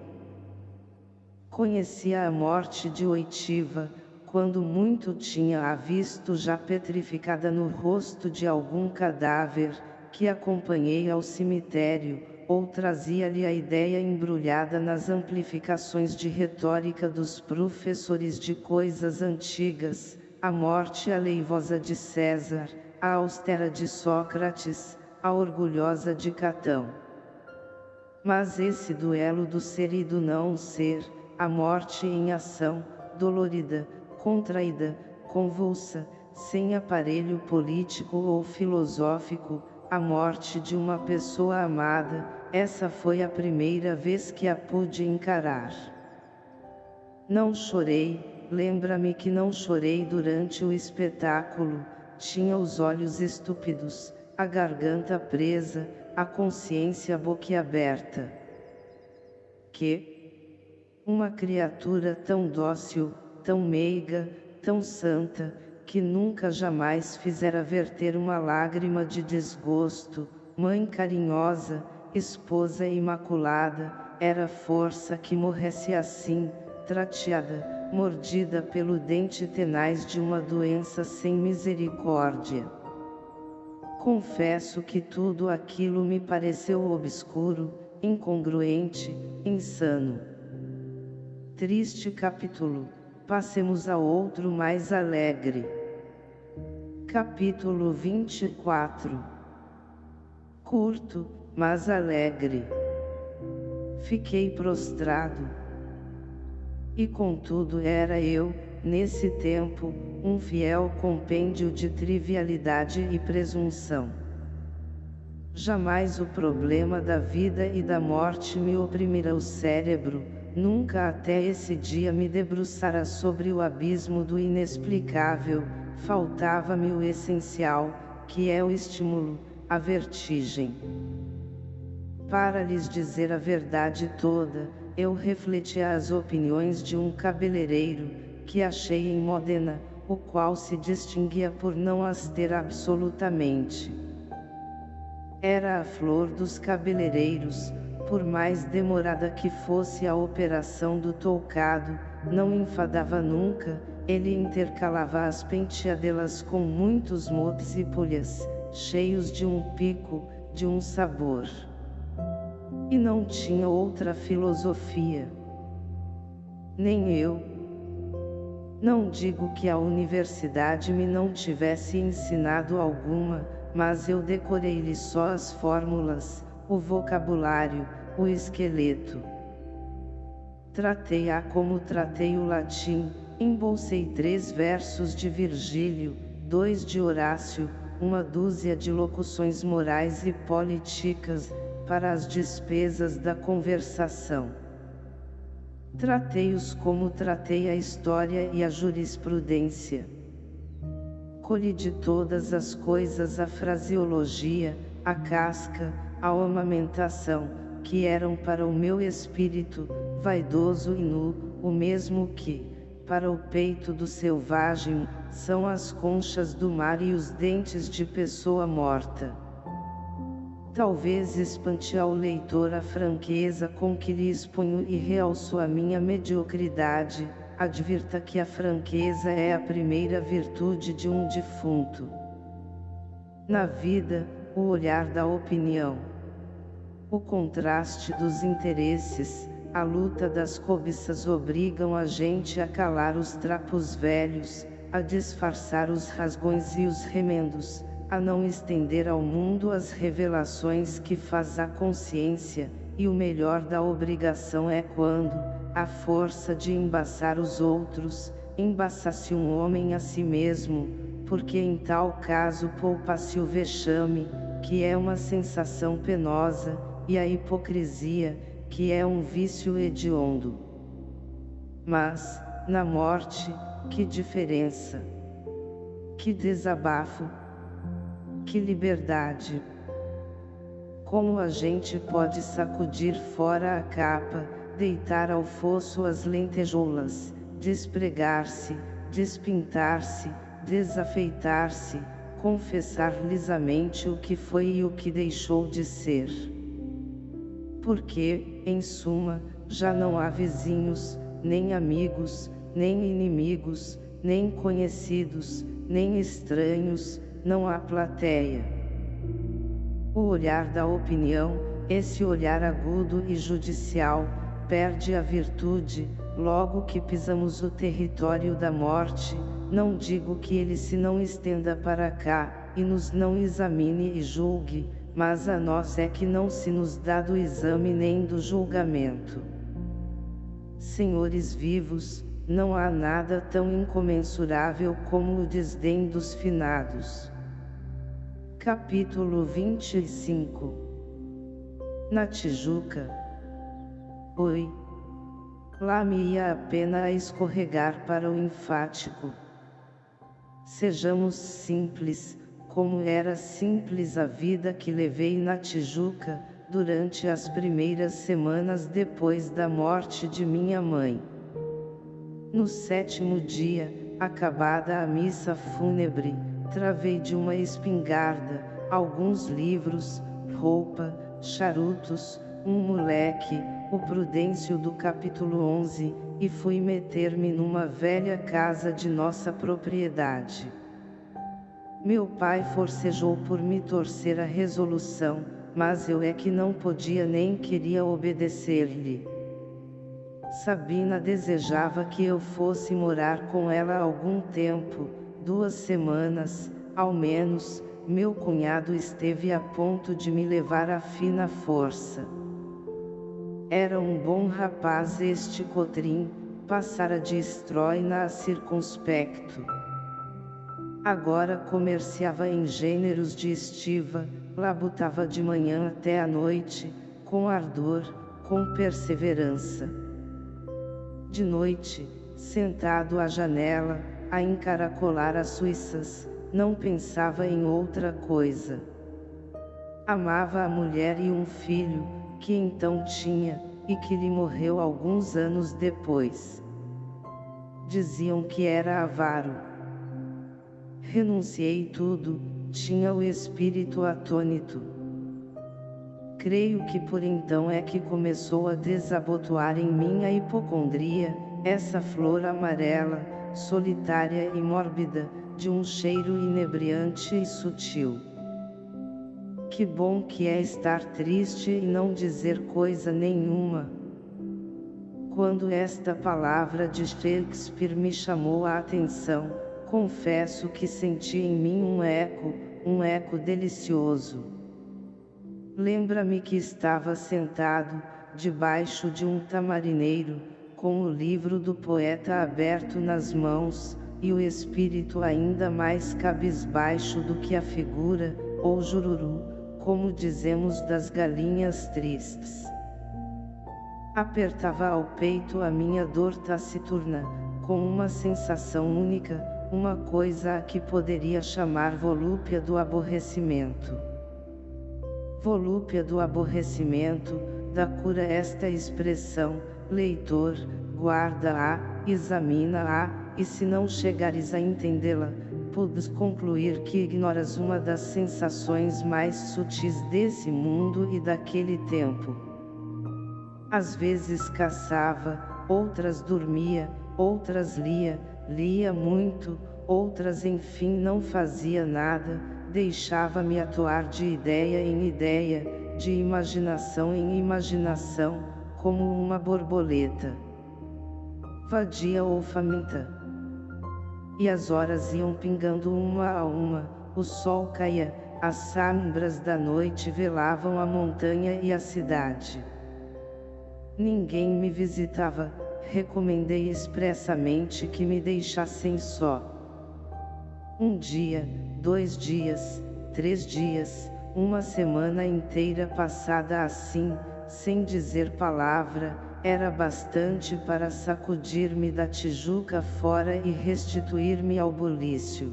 Conhecia a morte de Oitiva, quando muito tinha-a visto já petrificada no rosto de algum cadáver, que acompanhei ao cemitério, ou trazia-lhe a ideia embrulhada nas amplificações de retórica dos professores de coisas antigas, a morte aleivosa de César, a austera de Sócrates, a orgulhosa de Catão. Mas esse duelo do ser e do não ser, a morte em ação, dolorida, contraída, convulsa, sem aparelho político ou filosófico, a morte de uma pessoa amada, essa foi a primeira vez que a pude encarar. Não chorei, lembra-me que não chorei durante o espetáculo, tinha os olhos estúpidos, a garganta presa, a consciência boquiaberta. Que? Uma criatura tão dócil, tão meiga, tão santa, que nunca jamais fizera verter uma lágrima de desgosto, mãe carinhosa, esposa imaculada, era força que morresse assim, trateada, mordida pelo dente tenaz de uma doença sem misericórdia. Confesso que tudo aquilo me pareceu obscuro, incongruente, insano. Triste capítulo Passemos a outro mais alegre. Capítulo 24 Curto, mas alegre. Fiquei prostrado. E contudo era eu, nesse tempo, um fiel compêndio de trivialidade e presunção. Jamais o problema da vida e da morte me oprimirá o cérebro, nunca até esse dia me debruçara sobre o abismo do inexplicável, faltava-me o essencial, que é o estímulo, a vertigem. Para lhes dizer a verdade toda, eu refleti as opiniões de um cabeleireiro, que achei em Modena, o qual se distinguia por não as ter absolutamente. Era a flor dos cabeleireiros, por mais demorada que fosse a operação do toucado, não enfadava nunca, ele intercalava as penteadelas com muitos motes e pulhas, cheios de um pico, de um sabor. E não tinha outra filosofia. Nem eu. Não digo que a universidade me não tivesse ensinado alguma, mas eu decorei-lhe só as fórmulas, o vocabulário, o esqueleto. Tratei-a como tratei o latim, embolsei três versos de Virgílio, dois de Horácio, uma dúzia de locuções morais e políticas, para as despesas da conversação. Tratei-os como tratei a história e a jurisprudência colhe de todas as coisas a fraseologia, a casca, a ornamentação, que eram para o meu espírito, vaidoso e nu, o mesmo que, para o peito do selvagem, são as conchas do mar e os dentes de pessoa morta. Talvez espante ao leitor a franqueza com que lhe exponho e realço a minha mediocridade, advirta que a franqueza é a primeira virtude de um defunto. Na vida, o olhar da opinião. O contraste dos interesses, a luta das cobiças obrigam a gente a calar os trapos velhos, a disfarçar os rasgões e os remendos, a não estender ao mundo as revelações que faz a consciência, e o melhor da obrigação é quando, a força de embaçar os outros, embaçasse um homem a si mesmo, porque em tal caso poupa-se o vexame, que é uma sensação penosa, e a hipocrisia, que é um vício hediondo. Mas, na morte, que diferença! Que desabafo! Que liberdade! Como a gente pode sacudir fora a capa, deitar ao fosso as lentejoulas, despregar-se, despintar-se, desafeitar-se, confessar lisamente o que foi e o que deixou de ser. Porque, em suma, já não há vizinhos, nem amigos, nem inimigos, nem conhecidos, nem estranhos, não há plateia. O olhar da opinião, esse olhar agudo e judicial, perde a virtude, logo que pisamos o território da morte, não digo que ele se não estenda para cá, e nos não examine e julgue, mas a nós é que não se nos dá do exame nem do julgamento. Senhores vivos, não há nada tão incomensurável como o desdém dos finados. Capítulo 25 Na Tijuca, Oi. Lá me ia a pena a escorregar para o enfático. Sejamos simples, como era simples a vida que levei na Tijuca, durante as primeiras semanas depois da morte de minha mãe. No sétimo dia, acabada a missa fúnebre, travei de uma espingarda, alguns livros, roupa, charutos, um moleque, o Prudêncio do capítulo 11, e fui meter-me numa velha casa de nossa propriedade. Meu pai forcejou por me torcer a resolução, mas eu é que não podia nem queria obedecer-lhe. Sabina desejava que eu fosse morar com ela algum tempo, duas semanas, ao menos, meu cunhado esteve a ponto de me levar à fina força. Era um bom rapaz este Cotrim, passara de estróina a circunspecto. Agora comerciava em gêneros de estiva, labutava de manhã até a noite, com ardor, com perseverança. De noite, sentado à janela, a encaracolar as suíças, não pensava em outra coisa. Amava a mulher e um filho, que então tinha, e que lhe morreu alguns anos depois. Diziam que era avaro. Renunciei tudo, tinha o espírito atônito. Creio que por então é que começou a desabotoar em mim a hipocondria, essa flor amarela, solitária e mórbida, de um cheiro inebriante e sutil. Que bom que é estar triste e não dizer coisa nenhuma. Quando esta palavra de Shakespeare me chamou a atenção, confesso que senti em mim um eco, um eco delicioso. Lembra-me que estava sentado, debaixo de um tamarineiro, com o livro do poeta aberto nas mãos, e o espírito ainda mais cabisbaixo do que a figura, ou jururu, como dizemos das galinhas tristes. Apertava ao peito a minha dor taciturna, com uma sensação única, uma coisa a que poderia chamar volúpia do aborrecimento. Volúpia do aborrecimento, da cura esta expressão, leitor, guarda-a, examina-a, e se não chegares a entendê-la, podes concluir que ignoras uma das sensações mais sutis desse mundo e daquele tempo. Às vezes caçava, outras dormia, outras lia, lia muito, outras enfim não fazia nada, deixava-me atuar de ideia em ideia, de imaginação em imaginação, como uma borboleta. Vadia ou faminta. E as horas iam pingando uma a uma, o sol caía, as sombras da noite velavam a montanha e a cidade. Ninguém me visitava, recomendei expressamente que me deixassem só. Um dia, dois dias, três dias, uma semana inteira passada assim, sem dizer palavra, era bastante para sacudir-me da tijuca fora e restituir-me ao bulício.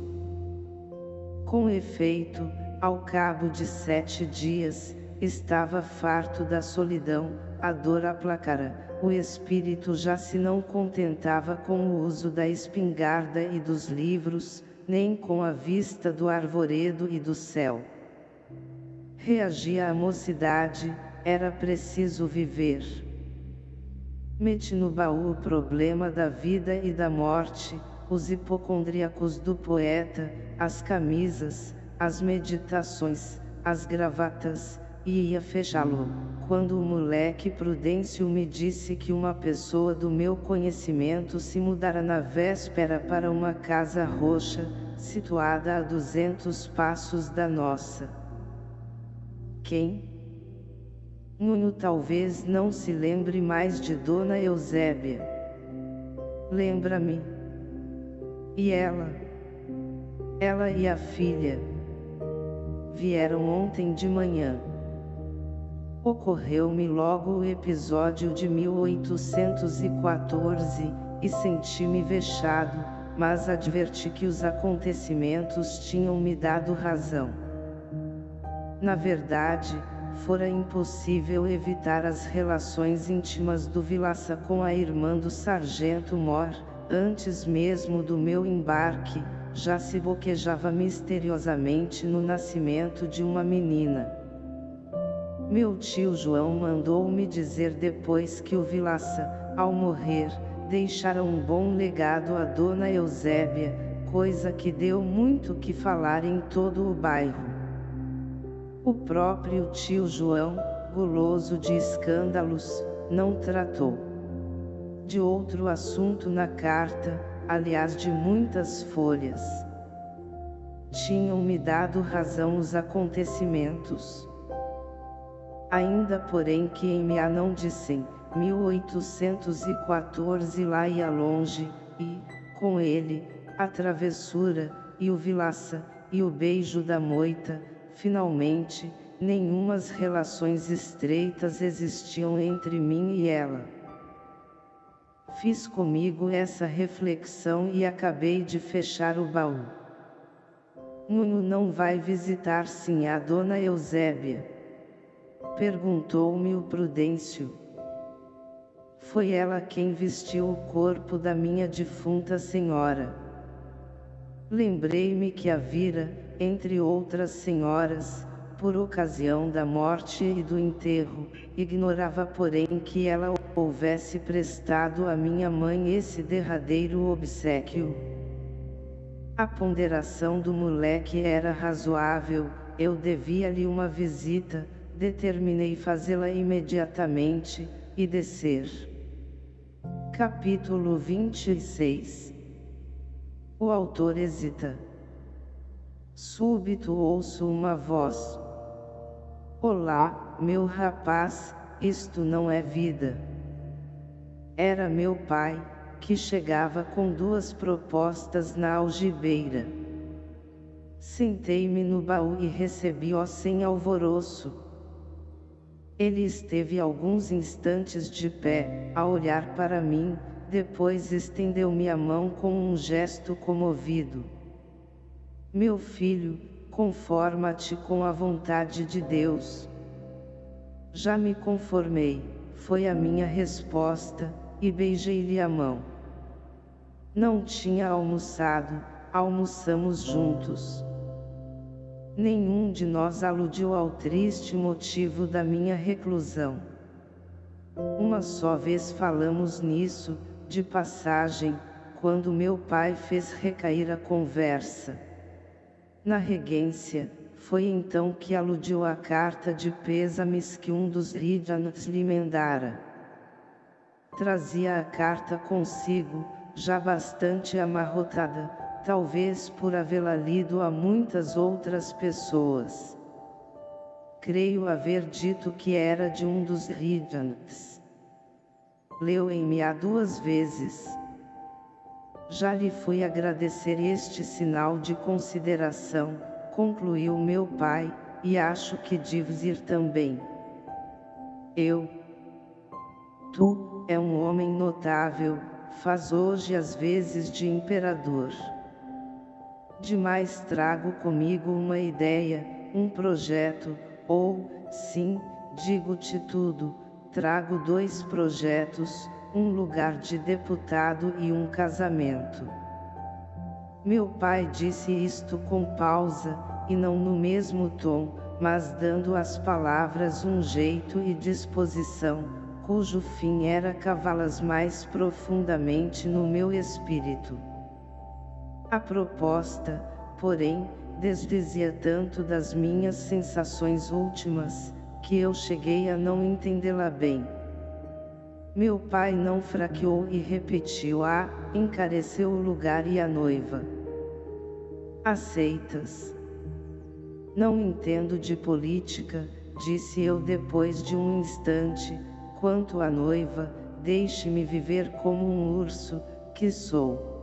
Com efeito, ao cabo de sete dias, estava farto da solidão, a dor aplacara, o espírito já se não contentava com o uso da espingarda e dos livros, nem com a vista do arvoredo e do céu. Reagia a mocidade, era preciso viver. Mete no baú o problema da vida e da morte, os hipocondríacos do poeta, as camisas, as meditações, as gravatas, e ia fechá-lo, quando o moleque Prudêncio me disse que uma pessoa do meu conhecimento se mudara na véspera para uma casa roxa, situada a duzentos passos da nossa. Quem? Nuno talvez não se lembre mais de Dona Eusébia. Lembra-me. E ela? Ela e a filha. Vieram ontem de manhã. Ocorreu-me logo o episódio de 1814, e senti-me vexado, mas adverti que os acontecimentos tinham me dado razão. Na verdade, fora impossível evitar as relações íntimas do Vilaça com a irmã do sargento Mor, antes mesmo do meu embarque, já se boquejava misteriosamente no nascimento de uma menina. Meu tio João mandou-me dizer depois que o Vilaça, ao morrer, deixara um bom legado à dona Eusébia, coisa que deu muito que falar em todo o bairro. O próprio tio João, guloso de escândalos, não tratou de outro assunto na carta, aliás de muitas folhas. Tinham-me dado razão os acontecimentos. Ainda porém que em Meá não dissem, 1814 lá ia longe, e, com ele, a travessura, e o vilaça, e o beijo da moita, finalmente, nenhumas relações estreitas existiam entre mim e ela. Fiz comigo essa reflexão e acabei de fechar o baú. Nuno não vai visitar sim a dona Eusébia? Perguntou-me o Prudêncio. Foi ela quem vestiu o corpo da minha defunta senhora. Lembrei-me que a vira, entre outras senhoras, por ocasião da morte e do enterro, ignorava porém que ela houvesse prestado à minha mãe esse derradeiro obsequio. A ponderação do moleque era razoável, eu devia-lhe uma visita, determinei fazê-la imediatamente, e descer. Capítulo 26 O autor hesita. Súbito ouço uma voz. Olá, meu rapaz, isto não é vida. Era meu pai, que chegava com duas propostas na algibeira. Sentei-me no baú e recebi-o sem alvoroço. Ele esteve alguns instantes de pé, a olhar para mim, depois estendeu-me a mão com um gesto comovido. Meu filho, conforma-te com a vontade de Deus. Já me conformei, foi a minha resposta, e beijei-lhe a mão. Não tinha almoçado, almoçamos juntos. Nenhum de nós aludiu ao triste motivo da minha reclusão. Uma só vez falamos nisso, de passagem, quando meu pai fez recair a conversa. Na regência, foi então que aludiu à carta de pêsames que um dos Ridjans lhe mandara. Trazia a carta consigo, já bastante amarrotada, talvez por havê-la lido a muitas outras pessoas. Creio haver dito que era de um dos Ridjans. Leu em me há duas vezes. Já lhe fui agradecer este sinal de consideração, concluiu meu pai, e acho que deves ir também. Eu. Tu, é um homem notável, faz hoje as vezes de imperador. Demais trago comigo uma ideia, um projeto, ou, sim, digo-te tudo, trago dois projetos, um lugar de deputado e um casamento. Meu pai disse isto com pausa, e não no mesmo tom, mas dando às palavras um jeito e disposição, cujo fim era cavá-las mais profundamente no meu espírito. A proposta, porém, desdizia tanto das minhas sensações últimas, que eu cheguei a não entendê-la bem. Meu pai não fraqueou e repetiu a, encareceu o lugar e a noiva. Aceitas? Não entendo de política, disse eu depois de um instante, quanto à noiva, deixe-me viver como um urso, que sou.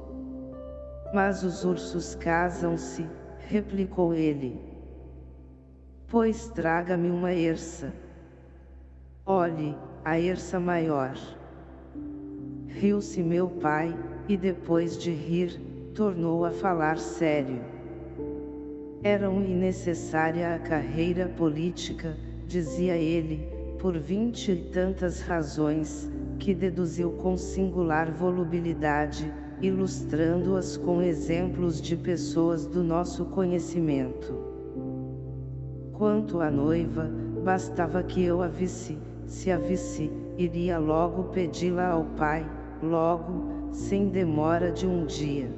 Mas os ursos casam-se, replicou ele. Pois traga-me uma erça. Olhe, a erça maior. Riu-se meu pai, e depois de rir, tornou a falar sério. Era-me necessária a carreira política, dizia ele, por vinte e tantas razões, que deduziu com singular volubilidade, ilustrando-as com exemplos de pessoas do nosso conhecimento. Quanto à noiva, bastava que eu a visse, se a visse, iria logo pedi-la ao pai, logo, sem demora de um dia.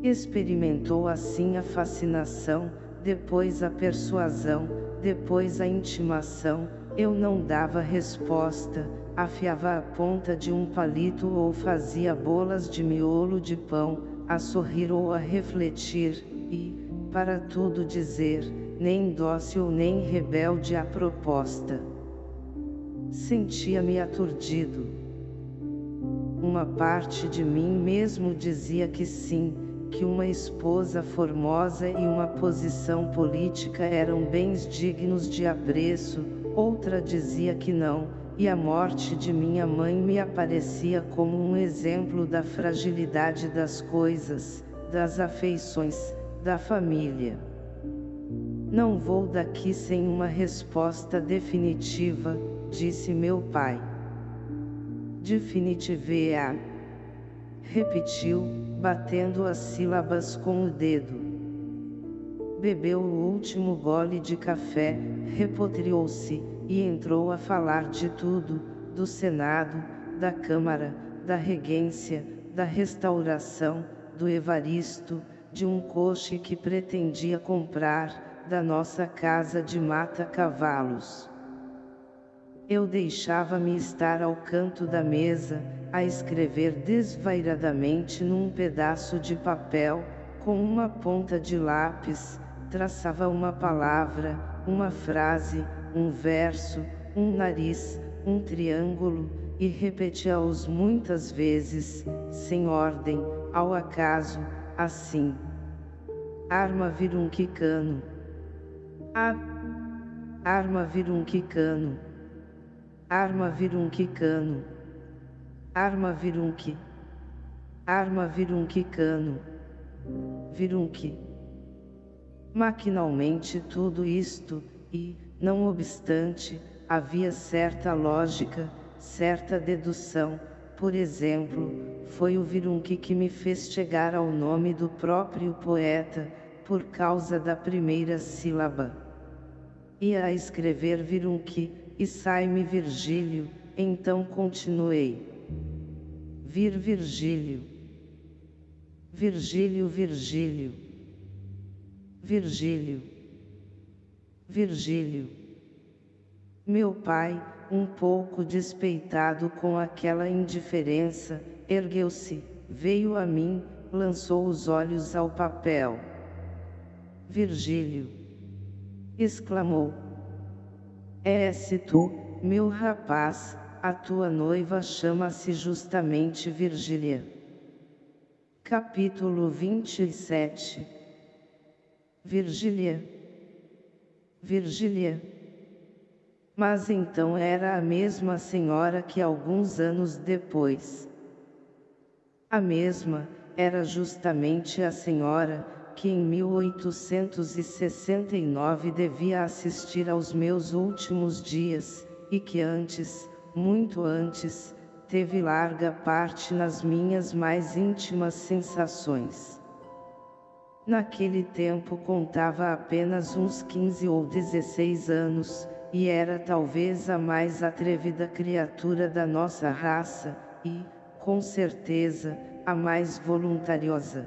Experimentou assim a fascinação, depois a persuasão, depois a intimação, eu não dava resposta, afiava a ponta de um palito ou fazia bolas de miolo de pão, a sorrir ou a refletir, e, para tudo dizer, nem dócil nem rebelde à proposta. Sentia-me aturdido. Uma parte de mim mesmo dizia que sim, que uma esposa formosa e uma posição política eram bens dignos de apreço, outra dizia que não, e a morte de minha mãe me aparecia como um exemplo da fragilidade das coisas, das afeições, da família. Não vou daqui sem uma resposta definitiva, disse meu pai. Definitiva. Repetiu, batendo as sílabas com o dedo. Bebeu o último gole de café, repotriou-se, e entrou a falar de tudo, do Senado, da Câmara, da Regência, da Restauração, do Evaristo, de um coche que pretendia comprar, da nossa casa de mata-cavalos. Eu deixava-me estar ao canto da mesa, a escrever desvairadamente num pedaço de papel, com uma ponta de lápis, traçava uma palavra, uma frase, um verso, um nariz, um triângulo, e repetia-os muitas vezes, sem ordem, ao acaso, assim. Arma vir um quicano. Arma vir um quicano. Arma vir um quicano. Arma vir um. Arma vir um quicano. Vir um. Maquinalmente tudo isto, e, não obstante, havia certa lógica, certa dedução, por exemplo, foi o virunque que me fez chegar ao nome do próprio poeta, por causa da primeira sílaba. Ia a escrever virunque, e sai-me Virgílio, então continuei. Vir Virgílio. Virgílio Virgílio. Virgílio. Virgílio. Meu pai, um pouco despeitado com aquela indiferença, ergueu-se, veio a mim, lançou os olhos ao papel. Virgílio! exclamou. É-se tu, meu rapaz, a tua noiva chama-se justamente Virgília. Capítulo 27 Virgília Virgília. Mas então era a mesma senhora que alguns anos depois. A mesma, era justamente a senhora, que em 1869 devia assistir aos meus últimos dias, e que antes, muito antes, teve larga parte nas minhas mais íntimas sensações. Naquele tempo contava apenas uns 15 ou 16 anos, e era talvez a mais atrevida criatura da nossa raça, e, com certeza, a mais voluntariosa.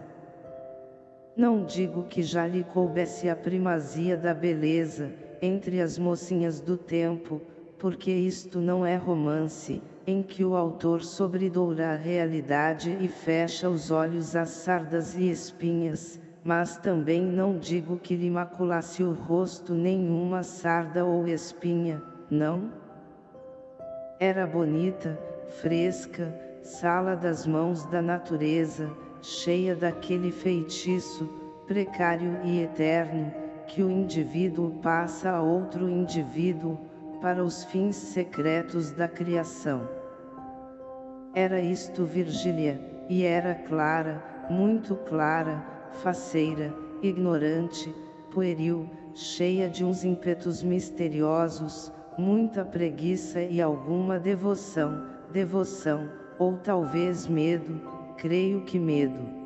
Não digo que já lhe coubesse a primazia da beleza, entre as mocinhas do tempo, porque isto não é romance, em que o autor sobredoura a realidade e fecha os olhos às sardas e espinhas, mas também não digo que lhe maculasse o rosto nenhuma sarda ou espinha, não? Era bonita, fresca, sala das mãos da natureza, cheia daquele feitiço, precário e eterno, que o indivíduo passa a outro indivíduo, para os fins secretos da criação. Era isto Virgília, e era clara, muito clara, faceira, ignorante, pueril, cheia de uns ímpetos misteriosos, muita preguiça e alguma devoção, devoção, ou talvez medo, creio que medo.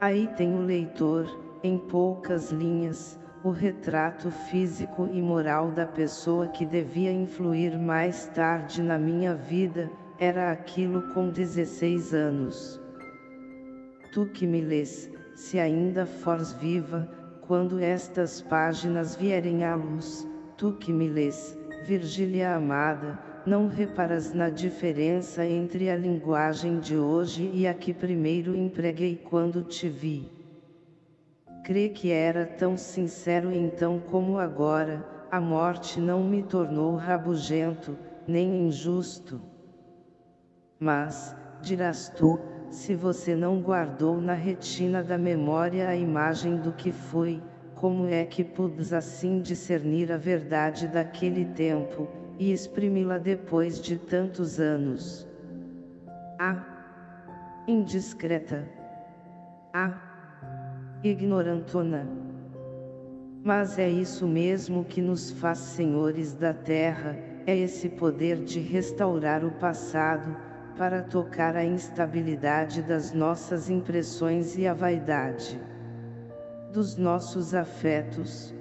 Aí tem o leitor, em poucas linhas, o retrato físico e moral da pessoa que devia influir mais tarde na minha vida, era aquilo com 16 anos. Tu que me lês, se ainda fores viva, quando estas páginas vierem à luz, tu que me lês, Virgília amada, não reparas na diferença entre a linguagem de hoje e a que primeiro empreguei quando te vi. Crê que era tão sincero então como agora, a morte não me tornou rabugento, nem injusto. Mas, dirás tu, se você não guardou na retina da memória a imagem do que foi, como é que pudes assim discernir a verdade daquele tempo, e exprimi-la depois de tantos anos? Ah! Indiscreta! Ah! Ignorantona! Mas é isso mesmo que nos faz senhores da terra, é esse poder de restaurar o passado, para tocar a instabilidade das nossas impressões e a vaidade dos nossos afetos.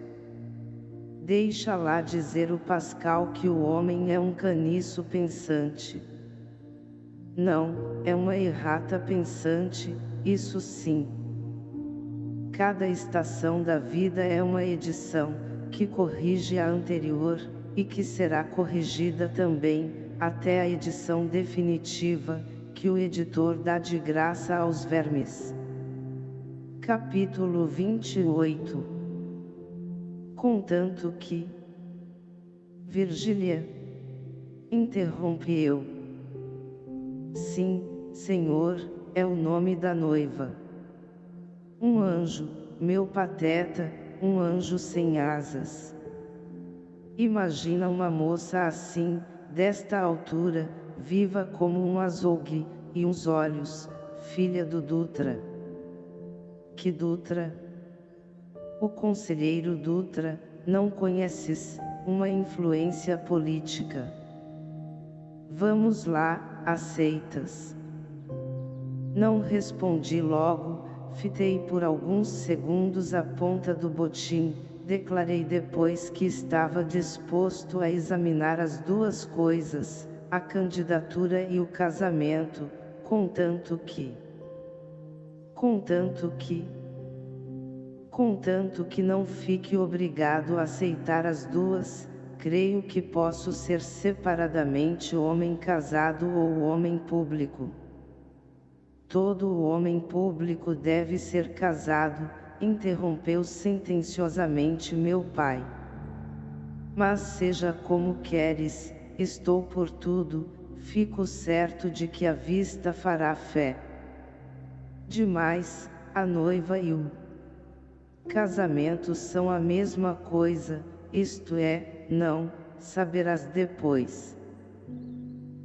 Deixa lá dizer o Pascal que o homem é um caniço pensante. Não, é uma errata pensante, isso sim. Cada estação da vida é uma edição, que corrige a anterior, e que será corrigida também, até a edição definitiva, que o editor dá de graça aos vermes. Capítulo 28 Contanto que Virgília Interrompe eu Sim, Senhor, é o nome da noiva. Um anjo, meu pateta, um anjo sem asas. Imagina uma moça assim, desta altura, viva como um azougue, e uns olhos, filha do Dutra. Que Dutra? O conselheiro Dutra, não conheces, uma influência política. Vamos lá, aceitas. Não respondi logo, fitei por alguns segundos a ponta do botim, declarei depois que estava disposto a examinar as duas coisas, a candidatura e o casamento, contanto que... Contanto que... Contanto que não fique obrigado a aceitar as duas, creio que posso ser separadamente homem casado ou homem público. Todo homem público deve ser casado, interrompeu sentenciosamente meu pai. Mas seja como queres, estou por tudo, fico certo de que a vista fará fé. Demais, a noiva e o casamento são a mesma coisa, isto é, não, saberás depois.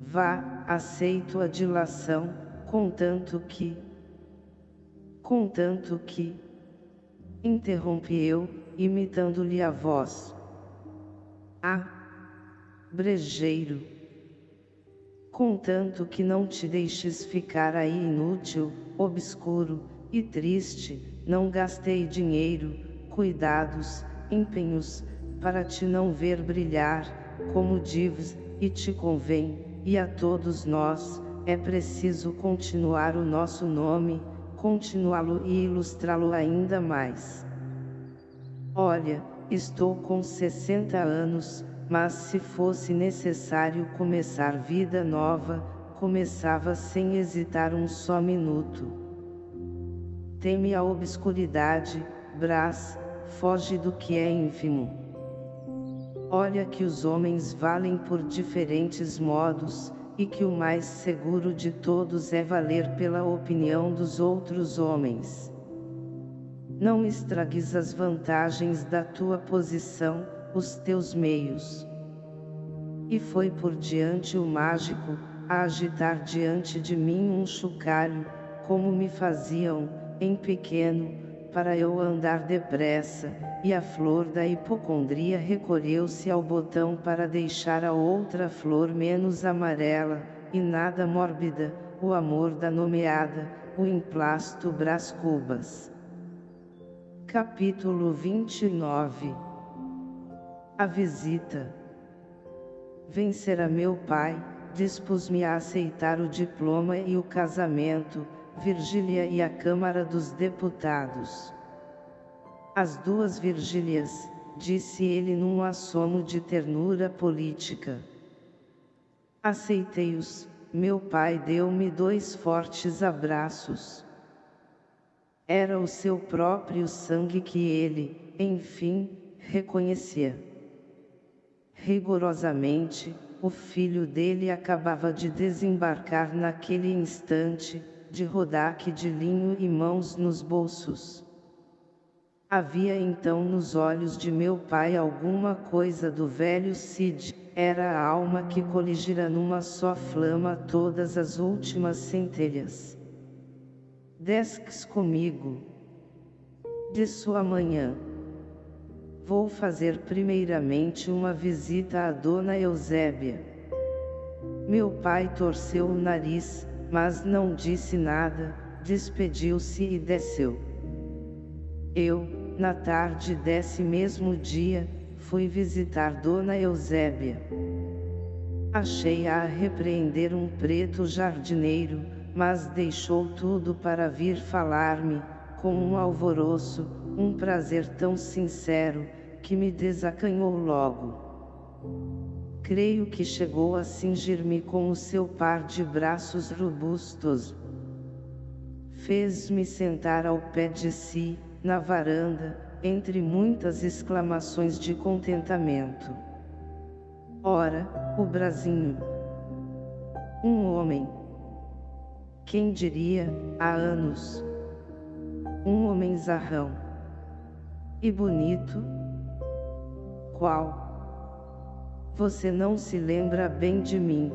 Vá, aceito a dilação, contanto que... Contanto que... Interrompi eu, imitando-lhe a voz. Ah! Brejeiro! Contanto que não te deixes ficar aí inútil, obscuro, e triste, não gastei dinheiro, cuidados, empenhos, para te não ver brilhar, como dives, e te convém, e a todos nós, é preciso continuar o nosso nome, continuá-lo e ilustrá-lo ainda mais. Olha, estou com 60 anos, mas se fosse necessário começar vida nova, começava sem hesitar um só minuto. Teme a obscuridade, Brás, foge do que é ínfimo. Olha que os homens valem por diferentes modos, e que o mais seguro de todos é valer pela opinião dos outros homens. Não estragues as vantagens da tua posição, os teus meios. E foi por diante o mágico, a agitar diante de mim um chocalho, como me faziam, em pequeno, para eu andar depressa, e a flor da hipocondria recolheu-se ao botão para deixar a outra flor menos amarela, e nada mórbida, o amor da nomeada, o emplasto Brás Cubas. Capítulo 29 A visita Vencer a meu pai, dispus-me a aceitar o diploma e o casamento, Virgília e a Câmara dos Deputados. As duas Virgílias, disse ele num assomo de ternura política. Aceitei-os, meu pai deu-me dois fortes abraços. Era o seu próprio sangue que ele, enfim, reconhecia. Rigorosamente, o filho dele acabava de desembarcar naquele instante, de rodaque de linho e mãos nos bolsos. Havia então nos olhos de meu pai alguma coisa do velho Cid, era a alma que coligira numa só flama todas as últimas centelhas. Desques comigo. De sua manhã. Vou fazer primeiramente uma visita à dona Eusébia. Meu pai torceu o nariz, mas não disse nada, despediu-se e desceu. Eu, na tarde desse mesmo dia, fui visitar Dona Eusébia. Achei-a a repreender um preto jardineiro, mas deixou tudo para vir falar-me, com um alvoroço, um prazer tão sincero, que me desacanhou logo. Creio que chegou a cingir-me com o seu par de braços robustos. Fez-me sentar ao pé de si, na varanda, entre muitas exclamações de contentamento. Ora, o brasinho. Um homem. Quem diria, há anos. Um homem zarrão. E bonito? Qual? Você não se lembra bem de mim.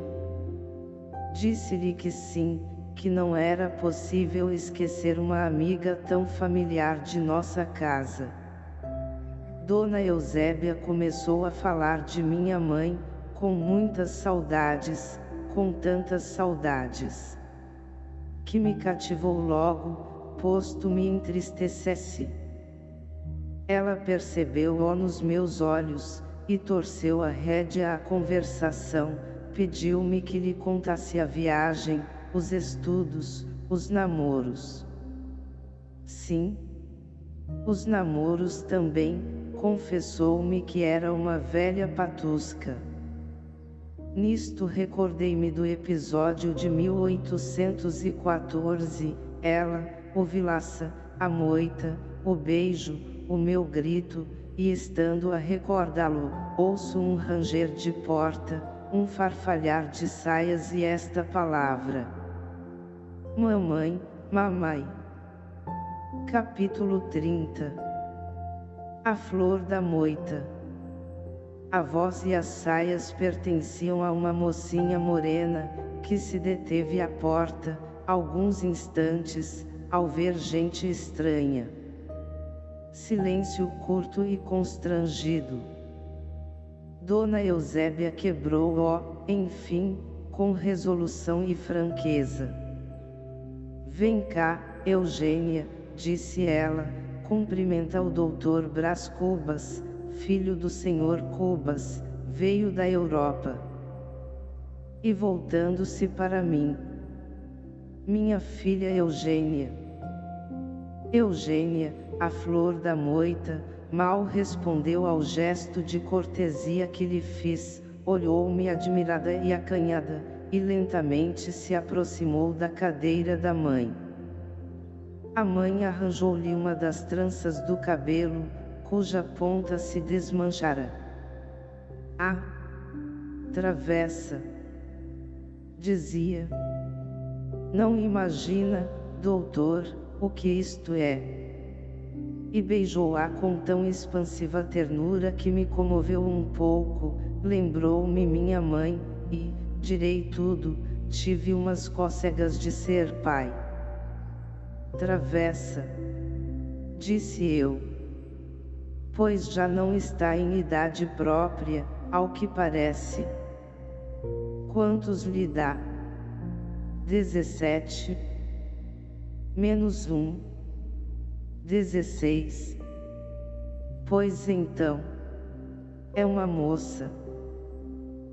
Disse-lhe que sim, que não era possível esquecer uma amiga tão familiar de nossa casa. Dona Eusébia começou a falar de minha mãe, com muitas saudades, com tantas saudades. Que me cativou logo, posto me entristecesse. Ela percebeu-o nos meus olhos, e torceu a rédea à conversação, pediu-me que lhe contasse a viagem, os estudos, os namoros. Sim. Os namoros também, confessou-me que era uma velha patusca. Nisto recordei-me do episódio de 1814, ela, o vilaça, a moita, o beijo, o meu grito, e estando a recordá-lo, ouço um ranger de porta, um farfalhar de saias e esta palavra. Mamãe, mamãe. Capítulo 30 A flor da moita A voz e as saias pertenciam a uma mocinha morena, que se deteve à porta, alguns instantes, ao ver gente estranha. Silêncio curto e constrangido. Dona Eusébia quebrou-o, enfim, com resolução e franqueza. Vem cá, Eugênia, disse ela, cumprimenta o doutor Brás Cubas, filho do senhor Cubas, veio da Europa. E voltando-se para mim. Minha filha Eugênia. Eugênia, a flor da moita, mal respondeu ao gesto de cortesia que lhe fiz, olhou-me admirada e acanhada, e lentamente se aproximou da cadeira da mãe. A mãe arranjou-lhe uma das tranças do cabelo, cuja ponta se desmanchara. Ah! Travessa! Dizia. Não imagina, doutor, o que isto é. E beijou-a com tão expansiva ternura que me comoveu um pouco, lembrou-me minha mãe, e, direi tudo, tive umas cócegas de ser pai. Travessa, disse eu. Pois já não está em idade própria, ao que parece. Quantos lhe dá? Dezessete. Menos um. Dezesseis. Pois então. É uma moça.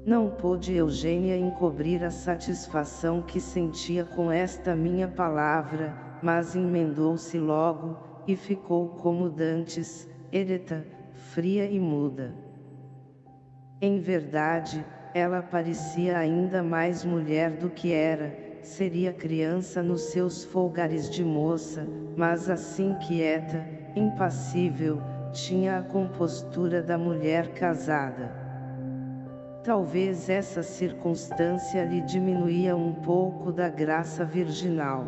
Não pôde Eugênia encobrir a satisfação que sentia com esta minha palavra, mas emendou-se logo, e ficou como dantes, ereta, fria e muda. Em verdade, ela parecia ainda mais mulher do que era, seria criança nos seus folgares de moça, mas assim quieta, impassível, tinha a compostura da mulher casada. Talvez essa circunstância lhe diminuía um pouco da graça virginal.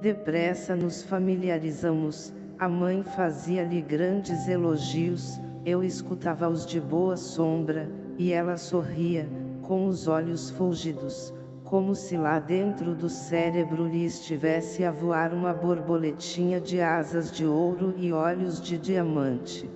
Depressa nos familiarizamos, a mãe fazia-lhe grandes elogios, eu escutava-os de boa sombra, e ela sorria, com os olhos fulgidos, como se lá dentro do cérebro lhe estivesse a voar uma borboletinha de asas de ouro e olhos de diamante.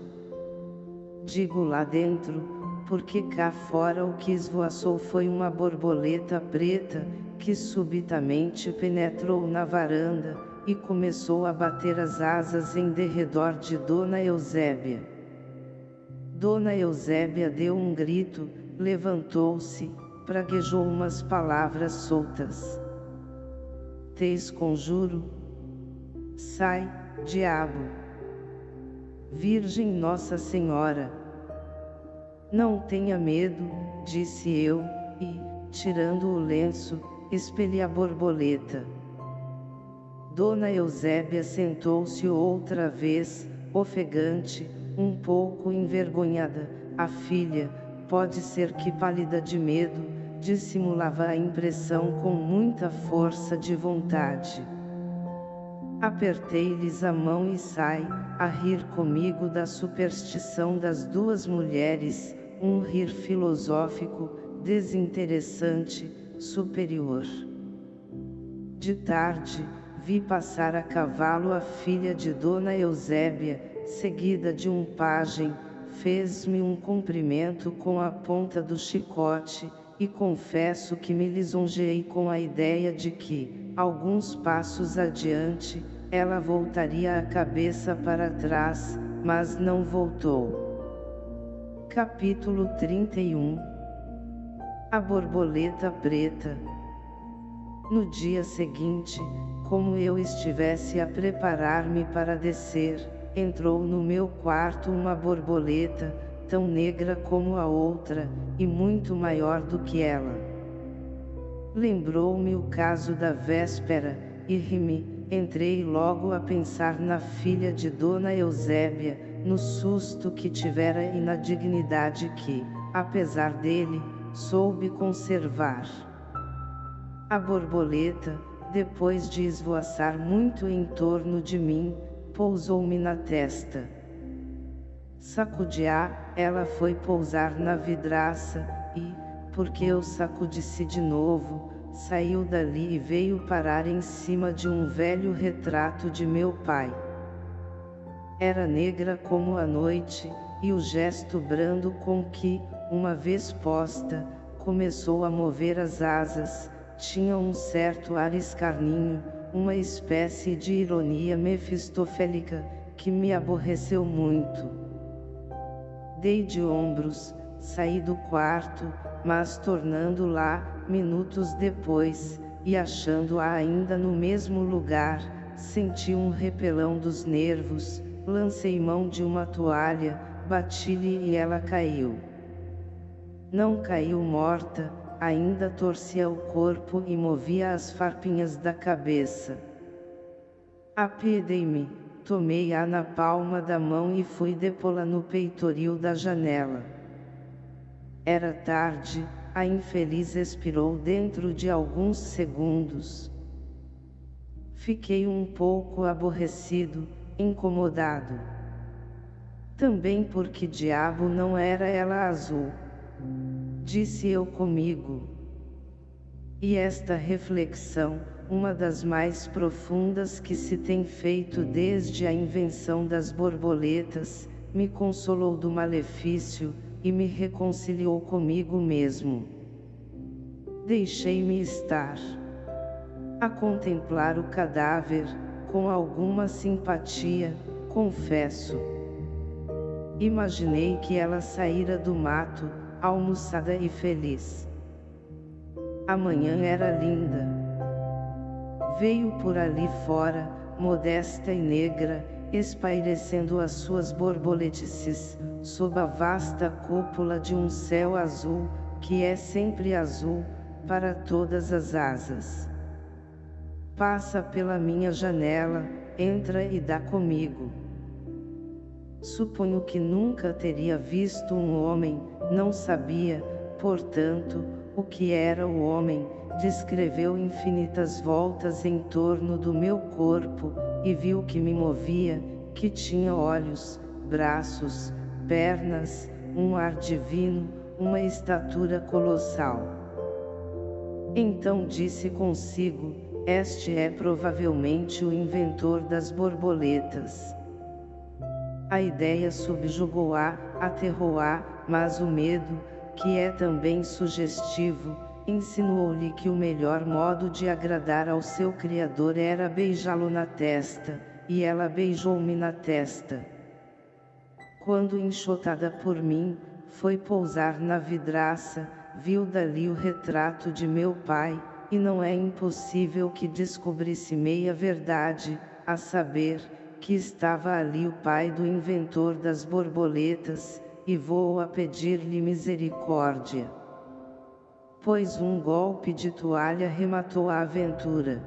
Digo lá dentro, porque cá fora o que esvoaçou foi uma borboleta preta, que subitamente penetrou na varanda, e começou a bater as asas em derredor de Dona Eusébia. Dona Eusébia deu um grito, levantou-se, praguejou umas palavras soltas. Te esconjuro. Sai, diabo. Virgem Nossa Senhora. Não tenha medo, disse eu, e, tirando o lenço, expeli a borboleta. Dona Eusébia sentou-se outra vez, ofegante, um pouco envergonhada. A filha, pode ser que pálida de medo, dissimulava a impressão com muita força de vontade. Apertei-lhes a mão e sai, a rir comigo da superstição das duas mulheres, um rir filosófico, desinteressante, superior. De tarde, vi passar a cavalo a filha de Dona Eusébia, seguida de um pajem, fez-me um cumprimento com a ponta do chicote, e confesso que me lisonjeei com a ideia de que, alguns passos adiante, ela voltaria a cabeça para trás, mas não voltou. Capítulo 31 A borboleta preta No dia seguinte, como eu estivesse a preparar-me para descer, entrou no meu quarto uma borboleta, tão negra como a outra, e muito maior do que ela. Lembrou-me o caso da véspera, e ri-me, entrei logo a pensar na filha de Dona Eusébia, no susto que tivera e na dignidade que, apesar dele, soube conservar. A borboleta, depois de esvoaçar muito em torno de mim, pousou-me na testa. Sacudi-a, ela foi pousar na vidraça, e, porque eu sacudi-se de novo, saiu dali e veio parar em cima de um velho retrato de meu pai. Era negra como a noite, e o gesto brando com que, uma vez posta, começou a mover as asas, tinha um certo ar escarninho, uma espécie de ironia mefistofélica, que me aborreceu muito. Dei de ombros, saí do quarto, mas tornando lá, minutos depois, e achando-a ainda no mesmo lugar, senti um repelão dos nervos, lancei mão de uma toalha, bati-lhe e ela caiu. Não caiu morta, ainda torcia o corpo e movia as farpinhas da cabeça. Apiedei-me, tomei-a na palma da mão e fui depô-la no peitoril da janela. Era tarde, a infeliz expirou dentro de alguns segundos. Fiquei um pouco aborrecido, incomodado. Também porque diabo não era ela azul disse eu comigo. E esta reflexão, uma das mais profundas que se tem feito desde a invenção das borboletas, me consolou do malefício, e me reconciliou comigo mesmo. Deixei-me estar a contemplar o cadáver, com alguma simpatia, confesso. Imaginei que ela saíra do mato, almoçada e feliz. Amanhã era linda. Veio por ali fora, modesta e negra, espairecendo as suas borboletices, sob a vasta cúpula de um céu azul, que é sempre azul, para todas as asas. Passa pela minha janela, entra e dá comigo. Suponho que nunca teria visto um homem, não sabia, portanto, o que era o homem, descreveu infinitas voltas em torno do meu corpo, e viu que me movia, que tinha olhos, braços, pernas, um ar divino, uma estatura colossal. Então disse consigo, este é provavelmente o inventor das borboletas. A ideia subjugou-a, aterrou-a, mas o medo, que é também sugestivo, insinuou-lhe que o melhor modo de agradar ao seu Criador era beijá-lo na testa, e ela beijou-me na testa. Quando enxotada por mim, foi pousar na vidraça, viu dali o retrato de meu pai, e não é impossível que descobrisse meia verdade, a saber, que estava ali o pai do inventor das borboletas, e vou a pedir-lhe misericórdia. Pois um golpe de toalha rematou a aventura.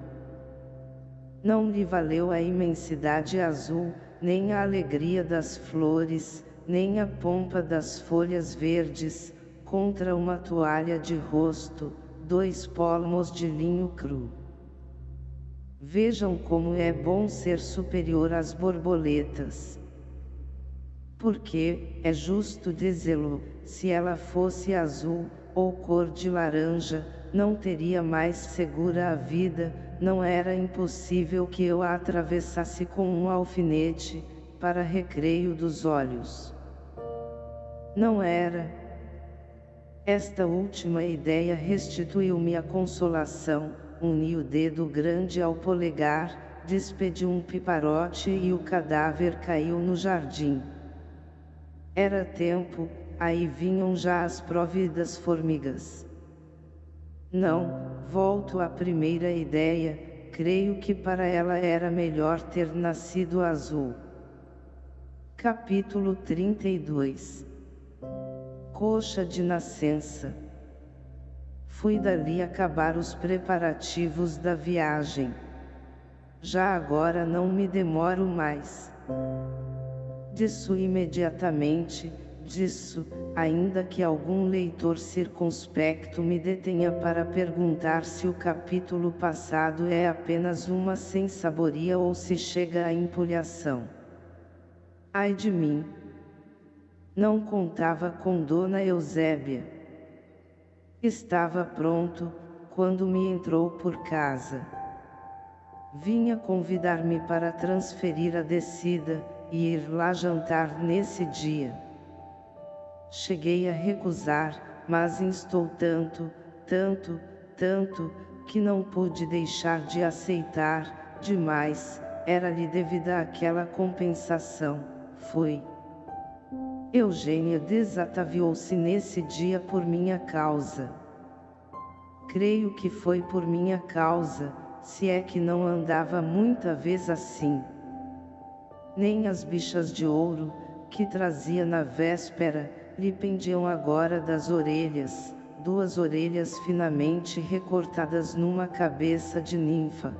Não lhe valeu a imensidade azul, nem a alegria das flores, nem a pompa das folhas verdes, contra uma toalha de rosto, dois polmos de linho cru. Vejam como é bom ser superior às borboletas. Porque, é justo dizê-lo, se ela fosse azul, ou cor de laranja, não teria mais segura a vida, não era impossível que eu a atravessasse com um alfinete, para recreio dos olhos. Não era. Esta última ideia restituiu-me a consolação, uniu o dedo grande ao polegar, despediu um piparote e o cadáver caiu no jardim. Era tempo, aí vinham já as próvidas formigas. Não, volto à primeira ideia, creio que para ela era melhor ter nascido azul. Capítulo 32 Coxa de nascença Fui dali acabar os preparativos da viagem. Já agora não me demoro mais. Disso imediatamente, disso, ainda que algum leitor circunspecto me detenha para perguntar se o capítulo passado é apenas uma sensaboria ou se chega à empolhação. Ai de mim! Não contava com Dona Eusébia. Estava pronto, quando me entrou por casa. Vinha convidar-me para transferir a descida, e ir lá jantar nesse dia. Cheguei a recusar, mas instou tanto, tanto, tanto, que não pude deixar de aceitar, demais, era-lhe devida aquela compensação, fui. Eugênia desataviou-se nesse dia por minha causa. Creio que foi por minha causa, se é que não andava muita vez assim. Nem as bichas de ouro, que trazia na véspera, lhe pendiam agora das orelhas, duas orelhas finamente recortadas numa cabeça de ninfa.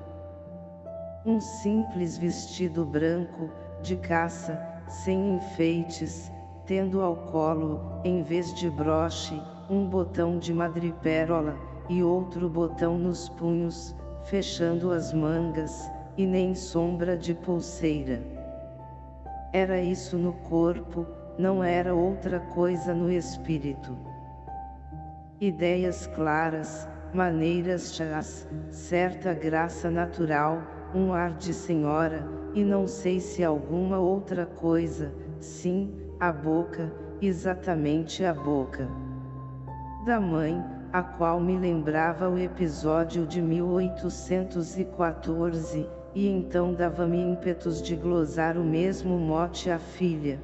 Um simples vestido branco, de caça, sem enfeites, tendo ao colo, em vez de broche, um botão de madrepérola, e outro botão nos punhos, fechando as mangas, e nem sombra de pulseira. Era isso no corpo, não era outra coisa no espírito. Ideias claras, maneiras chás, certa graça natural, um ar de senhora, e não sei se alguma outra coisa, sim, a boca, exatamente a boca da mãe, a qual me lembrava o episódio de 1814, e então dava-me ímpetos de glosar o mesmo mote à filha.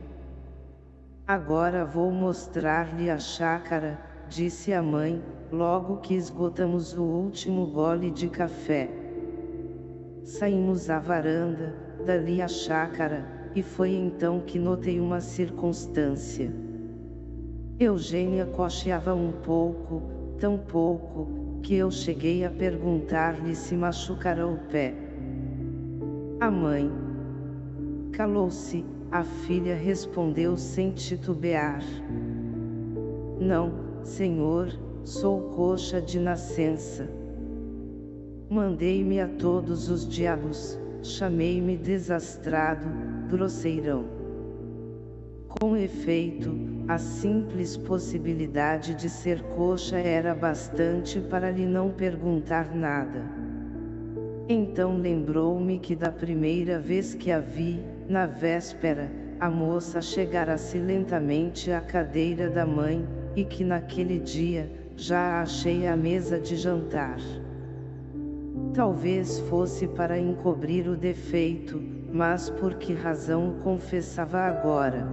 Agora vou mostrar-lhe a chácara, disse a mãe, logo que esgotamos o último gole de café. Saímos à varanda, dali à chácara, e foi então que notei uma circunstância. Eugênia cocheava um pouco, tão pouco, que eu cheguei a perguntar-lhe se machucara o pé. A mãe calou-se, a filha respondeu sem titubear. Não, senhor, sou coxa de nascença. Mandei-me a todos os diabos, chamei-me desastrado, grosseirão. Com efeito, a simples possibilidade de ser coxa era bastante para lhe não perguntar nada. Então lembrou-me que da primeira vez que a vi, na véspera, a moça chegara-se lentamente à cadeira da mãe, e que naquele dia, já a achei à mesa de jantar. Talvez fosse para encobrir o defeito, mas por que razão confessava agora?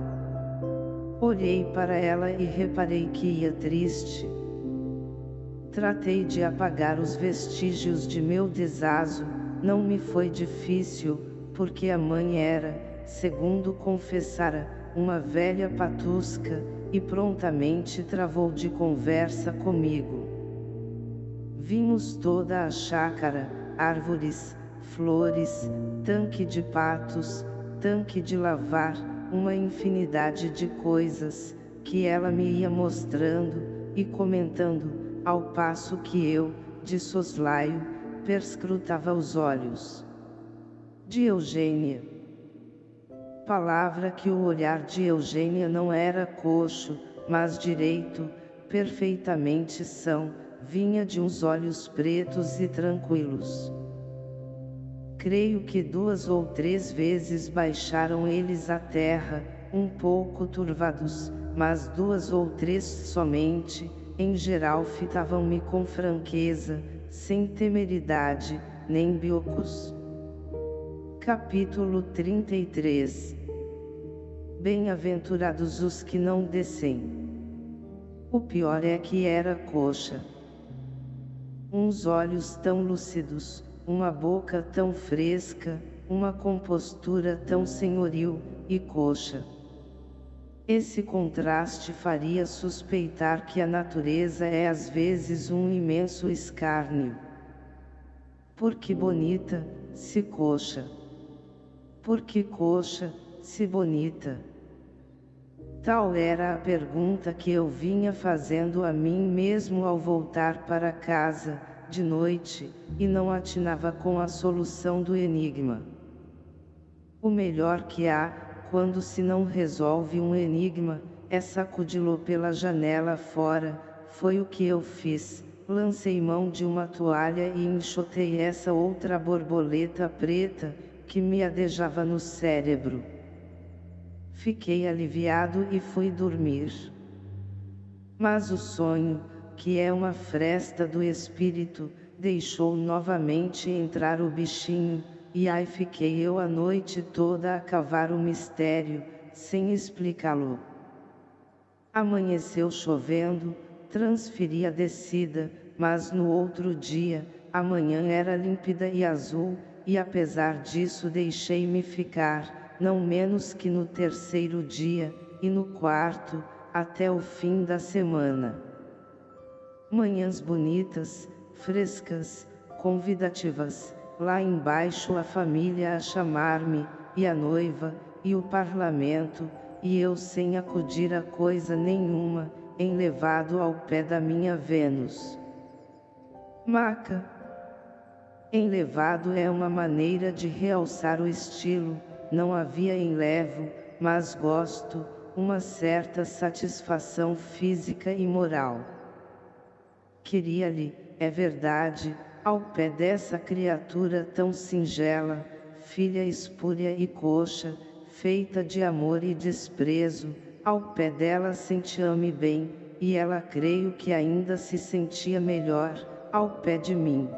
Olhei para ela e reparei que ia triste. Tratei de apagar os vestígios de meu desazo, não me foi difícil, porque a mãe era, segundo confessara, uma velha patusca, e prontamente travou de conversa comigo. Vimos toda a chácara, árvores, flores, tanque de patos, tanque de lavar, uma infinidade de coisas, que ela me ia mostrando, e comentando, ao passo que eu, de soslaio, perscrutava os olhos. De Eugênia. Palavra que o olhar de Eugênia não era coxo, mas direito, perfeitamente são, vinha de uns olhos pretos e tranquilos. Creio que duas ou três vezes baixaram eles à terra, um pouco turvados, mas duas ou três somente, em geral fitavam-me com franqueza, sem temeridade, nem biocos. Capítulo 33 Bem-aventurados os que não descem. O pior é que era coxa uns olhos tão lúcidos, uma boca tão fresca, uma compostura tão senhoril, e coxa. Esse contraste faria suspeitar que a natureza é às vezes um imenso escárnio. Por que bonita, se coxa? Por que coxa, se bonita? Tal era a pergunta que eu vinha fazendo a mim mesmo ao voltar para casa, de noite, e não atinava com a solução do enigma. O melhor que há, quando se não resolve um enigma, é sacudi-lo pela janela fora, foi o que eu fiz, lancei mão de uma toalha e enxotei essa outra borboleta preta, que me adejava no cérebro. Fiquei aliviado e fui dormir. Mas o sonho, que é uma fresta do espírito, deixou novamente entrar o bichinho, e aí fiquei eu a noite toda a cavar o mistério, sem explicá-lo. Amanheceu chovendo, transferi a descida, mas no outro dia, a manhã era límpida e azul, e apesar disso deixei-me ficar, não menos que no terceiro dia, e no quarto, até o fim da semana. Manhãs bonitas, frescas, convidativas, lá embaixo a família a chamar-me, e a noiva, e o parlamento, e eu sem acudir a coisa nenhuma, enlevado ao pé da minha Vênus. Maca. Enlevado é uma maneira de realçar o estilo, não havia enlevo, mas gosto, uma certa satisfação física e moral. Queria-lhe, é verdade, ao pé dessa criatura tão singela, filha espúria e coxa, feita de amor e desprezo, ao pé dela sentia-me bem, e ela creio que ainda se sentia melhor, ao pé de mim.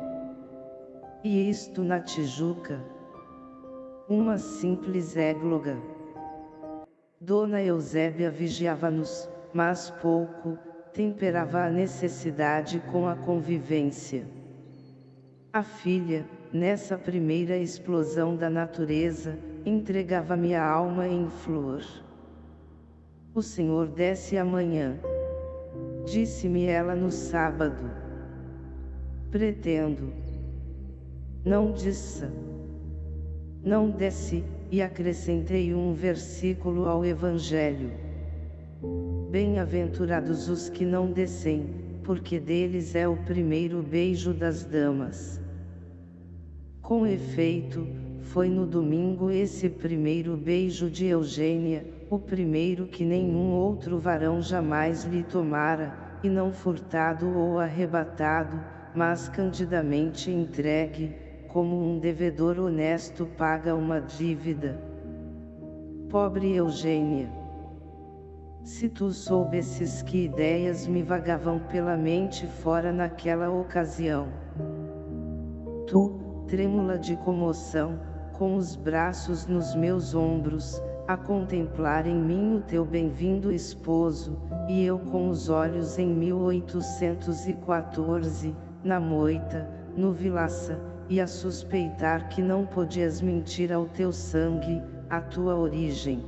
E isto na Tijuca, uma simples égloga. Dona Eusébia vigiava-nos, mas pouco, temperava a necessidade com a convivência. A filha, nessa primeira explosão da natureza, entregava-me a alma em flor. O Senhor desce amanhã. Disse-me ela no sábado. Pretendo. Não disse. Não desce, e acrescentei um versículo ao Evangelho. Bem-aventurados os que não descem, porque deles é o primeiro beijo das damas. Com efeito, foi no domingo esse primeiro beijo de Eugênia, o primeiro que nenhum outro varão jamais lhe tomara, e não furtado ou arrebatado, mas candidamente entregue, como um devedor honesto paga uma dívida. Pobre Eugênia! Se tu soubesses que ideias me vagavam pela mente fora naquela ocasião. Tu, trêmula de comoção, com os braços nos meus ombros, a contemplar em mim o teu bem-vindo esposo, e eu com os olhos em 1814, na moita, no vilaça, e a suspeitar que não podias mentir ao teu sangue, à tua origem.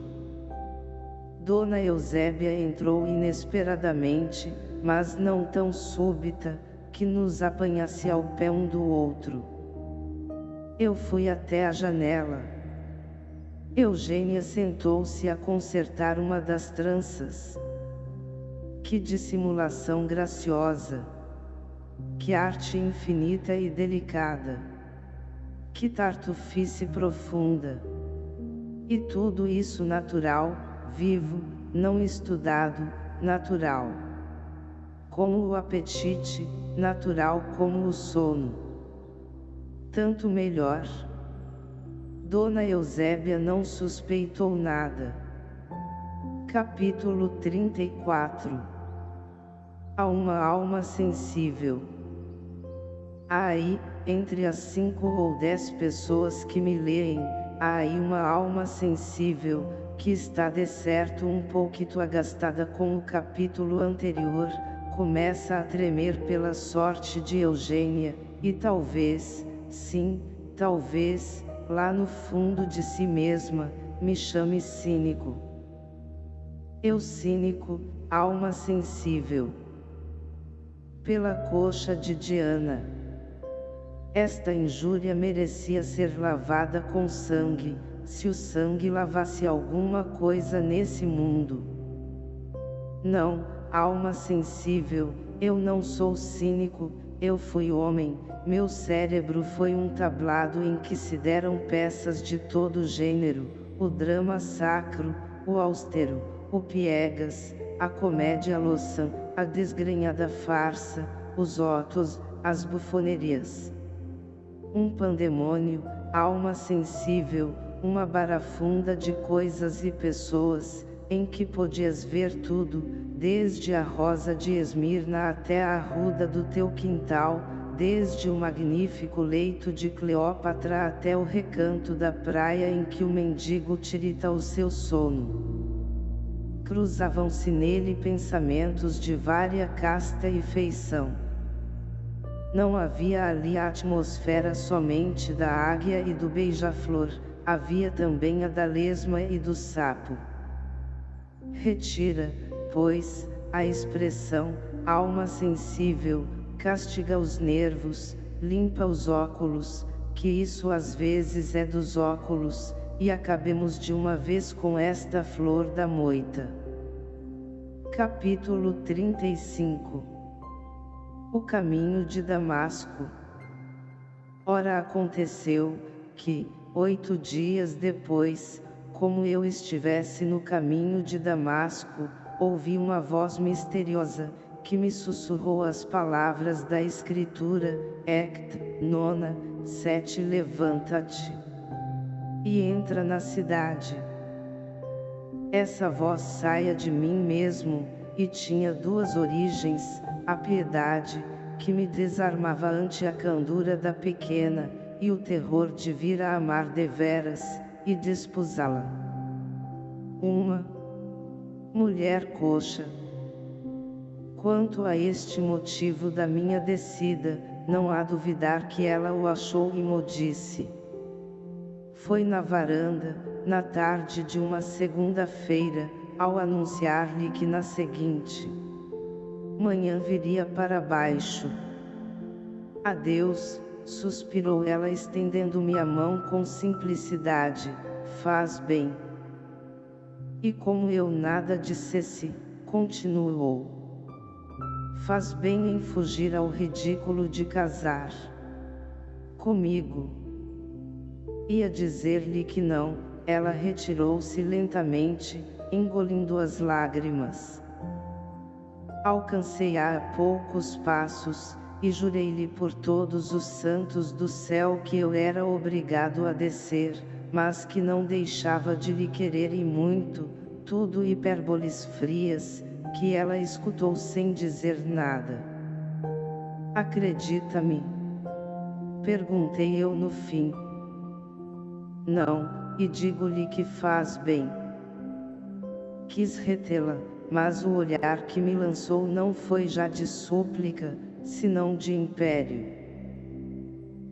Dona Eusébia entrou inesperadamente, mas não tão súbita, que nos apanhasse ao pé um do outro. Eu fui até a janela. Eugênia sentou-se a consertar uma das tranças. Que dissimulação graciosa! Que arte infinita e delicada! Que tartufice profunda! E tudo isso natural, vivo, não estudado, natural. Como o apetite, natural como o sono. Tanto melhor. Dona Eusébia não suspeitou nada. Capítulo 34 A uma alma sensível. Aí, entre as cinco ou dez pessoas que me leem, há aí uma alma sensível, que está de certo um pouquito agastada com o capítulo anterior, começa a tremer pela sorte de Eugênia, e talvez, sim, talvez, lá no fundo de si mesma, me chame cínico. Eu cínico, alma sensível. Pela coxa de Diana. Esta injúria merecia ser lavada com sangue, se o sangue lavasse alguma coisa nesse mundo. Não, alma sensível, eu não sou cínico, eu fui homem, meu cérebro foi um tablado em que se deram peças de todo gênero, o drama sacro, o austero, o piegas, a comédia loçã, a desgrenhada farsa, os otos, as bufonerias. Um pandemônio, alma sensível, uma barafunda de coisas e pessoas, em que podias ver tudo, desde a rosa de Esmirna até a arruda do teu quintal, desde o magnífico leito de Cleópatra até o recanto da praia em que o mendigo tirita o seu sono. Cruzavam-se nele pensamentos de vária casta e feição. Não havia ali a atmosfera somente da águia e do beija-flor, havia também a da lesma e do sapo. Retira, pois, a expressão, alma sensível, castiga os nervos, limpa os óculos, que isso às vezes é dos óculos, e acabemos de uma vez com esta flor da moita. Capítulo 35 O caminho de Damasco Ora aconteceu, que, Oito dias depois, como eu estivesse no caminho de Damasco, ouvi uma voz misteriosa, que me sussurrou as palavras da Escritura, Ect, nona, sete levanta-te e entra na cidade. Essa voz saia de mim mesmo, e tinha duas origens, a piedade, que me desarmava ante a candura da pequena, e o terror de vir a amar deveras, e desposá-la. Uma mulher coxa. Quanto a este motivo da minha descida, não há duvidar que ela o achou e mo disse. Foi na varanda, na tarde de uma segunda-feira, ao anunciar-lhe que na seguinte manhã viria para baixo. Adeus, suspirou ela estendendo-me a mão com simplicidade, faz bem. E como eu nada dissesse, continuou. Faz bem em fugir ao ridículo de casar comigo. Ia dizer-lhe que não, ela retirou-se lentamente, engolindo as lágrimas. Alcancei-a a poucos passos, e jurei-lhe por todos os santos do céu que eu era obrigado a descer, mas que não deixava de lhe querer e muito, tudo hipérboles frias, que ela escutou sem dizer nada. Acredita-me? Perguntei eu no fim. Não, e digo-lhe que faz bem. Quis retê-la, mas o olhar que me lançou não foi já de súplica, senão de império.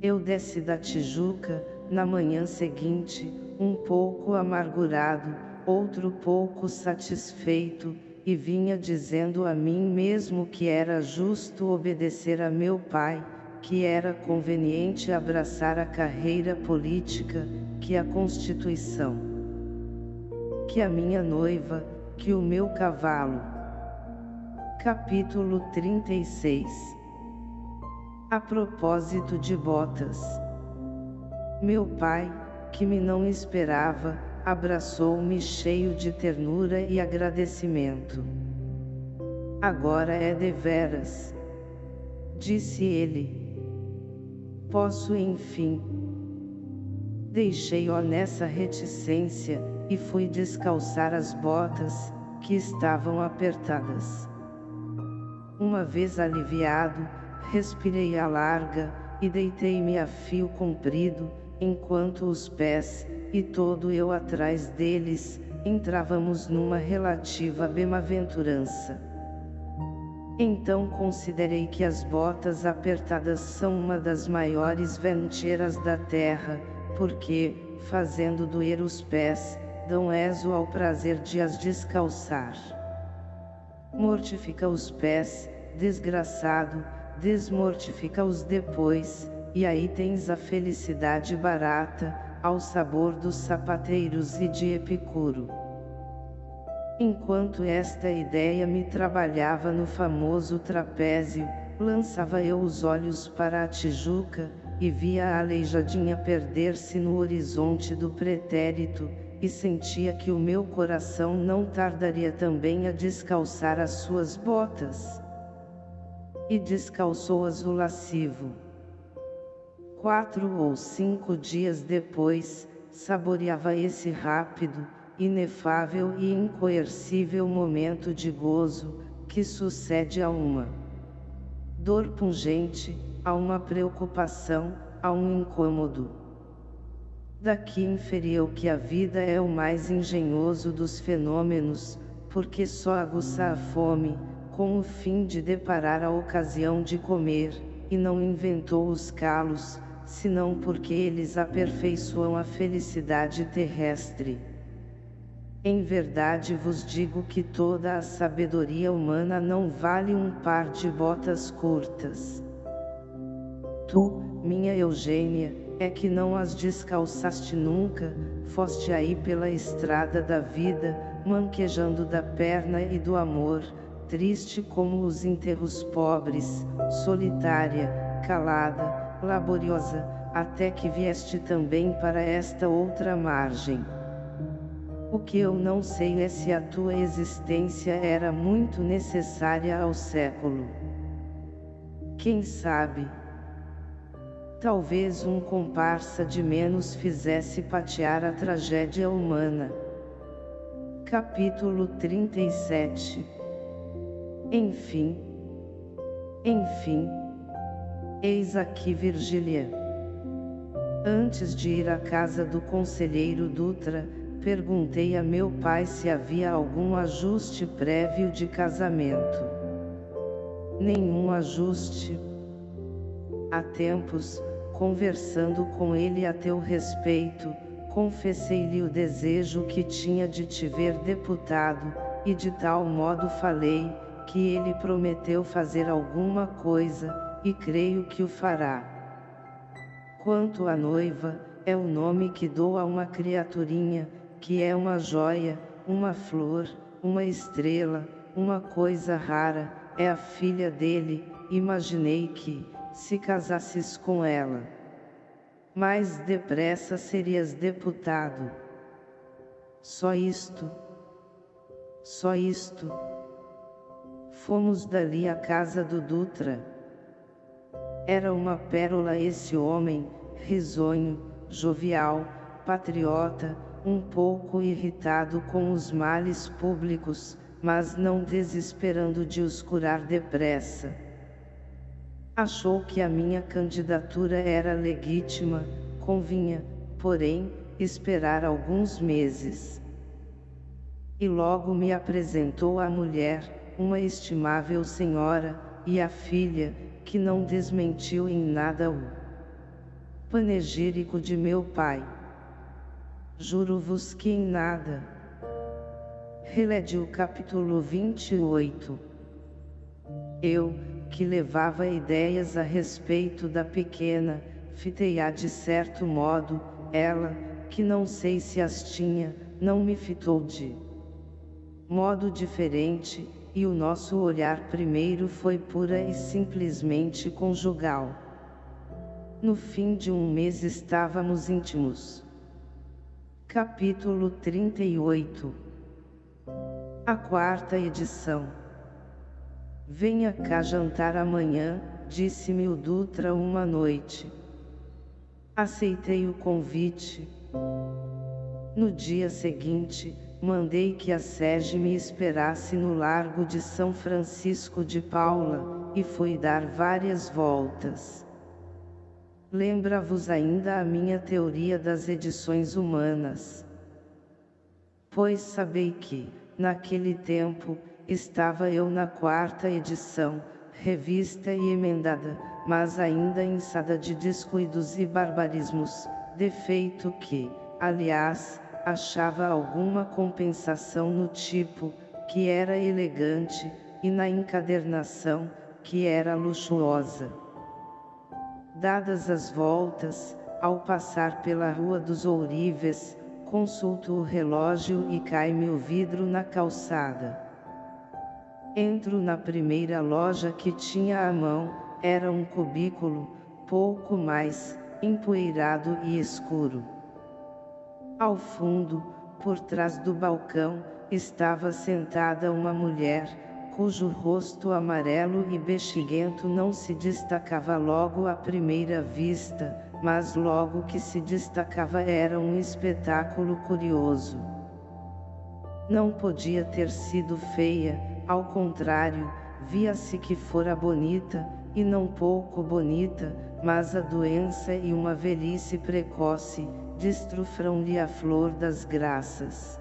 Eu desci da Tijuca, na manhã seguinte, um pouco amargurado, outro pouco satisfeito, e vinha dizendo a mim mesmo que era justo obedecer a meu pai, que era conveniente abraçar a carreira política, que a Constituição, que a minha noiva, que o meu cavalo. Capítulo 36 A propósito de botas. Meu pai, que me não esperava, abraçou-me cheio de ternura e agradecimento. Agora é deveras, disse ele. Posso enfim. Deixei-o nessa reticência, e fui descalçar as botas, que estavam apertadas. Uma vez aliviado, respirei a larga, e deitei-me a fio comprido, enquanto os pés, e todo eu atrás deles, entrávamos numa relativa bem-aventurança. Então considerei que as botas apertadas são uma das maiores venteiras da terra, porque, fazendo doer os pés, dão exo ao prazer de as descalçar. Mortifica os pés, desgraçado, desmortifica-os depois, e aí tens a felicidade barata, ao sabor dos sapateiros e de Epicuro. Enquanto esta ideia me trabalhava no famoso trapézio, lançava eu os olhos para a Tijuca, e via a aleijadinha perder-se no horizonte do pretérito, e sentia que o meu coração não tardaria também a descalçar as suas botas. E descalçou-as o lascivo. Quatro ou cinco dias depois, saboreava esse rápido, inefável e incoercível momento de gozo, que sucede a uma dor pungente, a uma preocupação, a um incômodo. Daqui inferiu que a vida é o mais engenhoso dos fenômenos, porque só aguça a fome, com o fim de deparar a ocasião de comer, e não inventou os calos, senão porque eles aperfeiçoam a felicidade terrestre. Em verdade vos digo que toda a sabedoria humana não vale um par de botas curtas. Tu, minha Eugênia, é que não as descalçaste nunca, foste aí pela estrada da vida, manquejando da perna e do amor, triste como os enterros pobres, solitária, calada, laboriosa, até que vieste também para esta outra margem. O que eu não sei é se a tua existência era muito necessária ao século. Quem sabe? Talvez um comparsa de menos fizesse patear a tragédia humana. Capítulo 37 Enfim. Enfim. Eis aqui Virgília. Antes de ir à casa do conselheiro Dutra, perguntei a meu pai se havia algum ajuste prévio de casamento. Nenhum ajuste. Há tempos, conversando com ele a teu respeito, confessei-lhe o desejo que tinha de te ver deputado, e de tal modo falei, que ele prometeu fazer alguma coisa, e creio que o fará. Quanto à noiva, é o nome que dou a uma criaturinha, que é uma joia, uma flor, uma estrela, uma coisa rara, é a filha dele, imaginei que, se casasses com ela, mais depressa serias deputado. Só isto. Só isto. Fomos dali à casa do Dutra. Era uma pérola esse homem, risonho, jovial, patriota, um pouco irritado com os males públicos, mas não desesperando de os curar depressa. Achou que a minha candidatura era legítima, convinha, porém, esperar alguns meses. E logo me apresentou a mulher, uma estimável senhora, e a filha, que não desmentiu em nada o panegírico de meu pai. Juro-vos que em nada. Relede capítulo 28. Eu, que levava ideias a respeito da pequena, fitei-a de certo modo, ela, que não sei se as tinha, não me fitou de modo diferente, e o nosso olhar primeiro foi pura e simplesmente conjugal. No fim de um mês estávamos íntimos. Capítulo 38 A quarta edição Venha cá jantar amanhã, disse-me o Dutra uma noite. Aceitei o convite. No dia seguinte, mandei que a Sege me esperasse no largo de São Francisco de Paula, e fui dar várias voltas. Lembra-vos ainda a minha teoria das edições humanas. Pois sabei que, naquele tempo, estava eu na quarta edição, revista e emendada, mas ainda insada de descuidos e barbarismos, defeito que, aliás, achava alguma compensação no tipo, que era elegante, e na encadernação, que era luxuosa. Dadas as voltas, ao passar pela Rua dos Ourives, consulto o relógio e cai-me o vidro na calçada. Entro na primeira loja que tinha à mão, era um cubículo, pouco mais, empoeirado e escuro. Ao fundo, por trás do balcão, estava sentada uma mulher, cujo rosto amarelo e bexiguento não se destacava logo à primeira vista, mas logo que se destacava era um espetáculo curioso. Não podia ter sido feia, ao contrário, via-se que fora bonita, e não pouco bonita, mas a doença e uma velhice precoce, destrufram-lhe a flor das graças.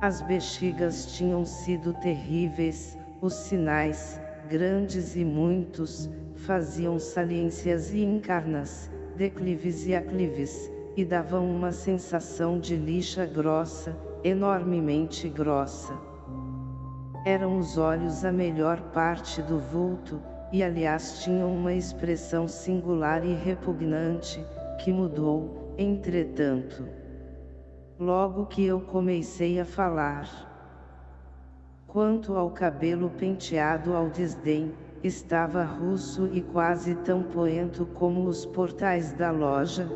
As bexigas tinham sido terríveis, os sinais, grandes e muitos, faziam saliências e encarnas, declives e aclives, e davam uma sensação de lixa grossa, enormemente grossa. Eram os olhos a melhor parte do vulto, e aliás tinham uma expressão singular e repugnante, que mudou, Entretanto, logo que eu comecei a falar, quanto ao cabelo penteado ao desdém, estava russo e quase tão poento como os portais da loja.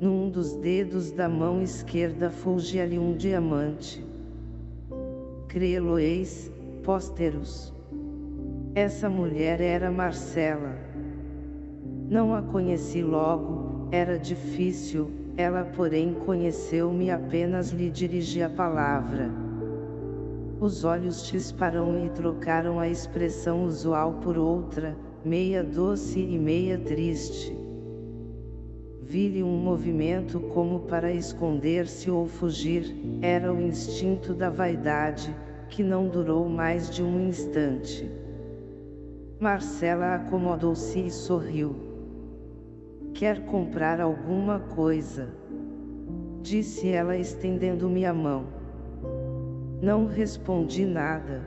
Num dos dedos da mão esquerda fulgia-lhe um diamante. Crê-lo-eis, pósteros. Essa mulher era Marcela. Não a conheci logo, era difícil, ela porém conheceu-me apenas lhe dirigi a palavra. Os olhos disparam e trocaram a expressão usual por outra, meia doce e meia triste. Vi-lhe um movimento como para esconder-se ou fugir, era o instinto da vaidade, que não durou mais de um instante. Marcela acomodou-se e sorriu. Quer comprar alguma coisa? Disse ela estendendo-me a mão. Não respondi nada.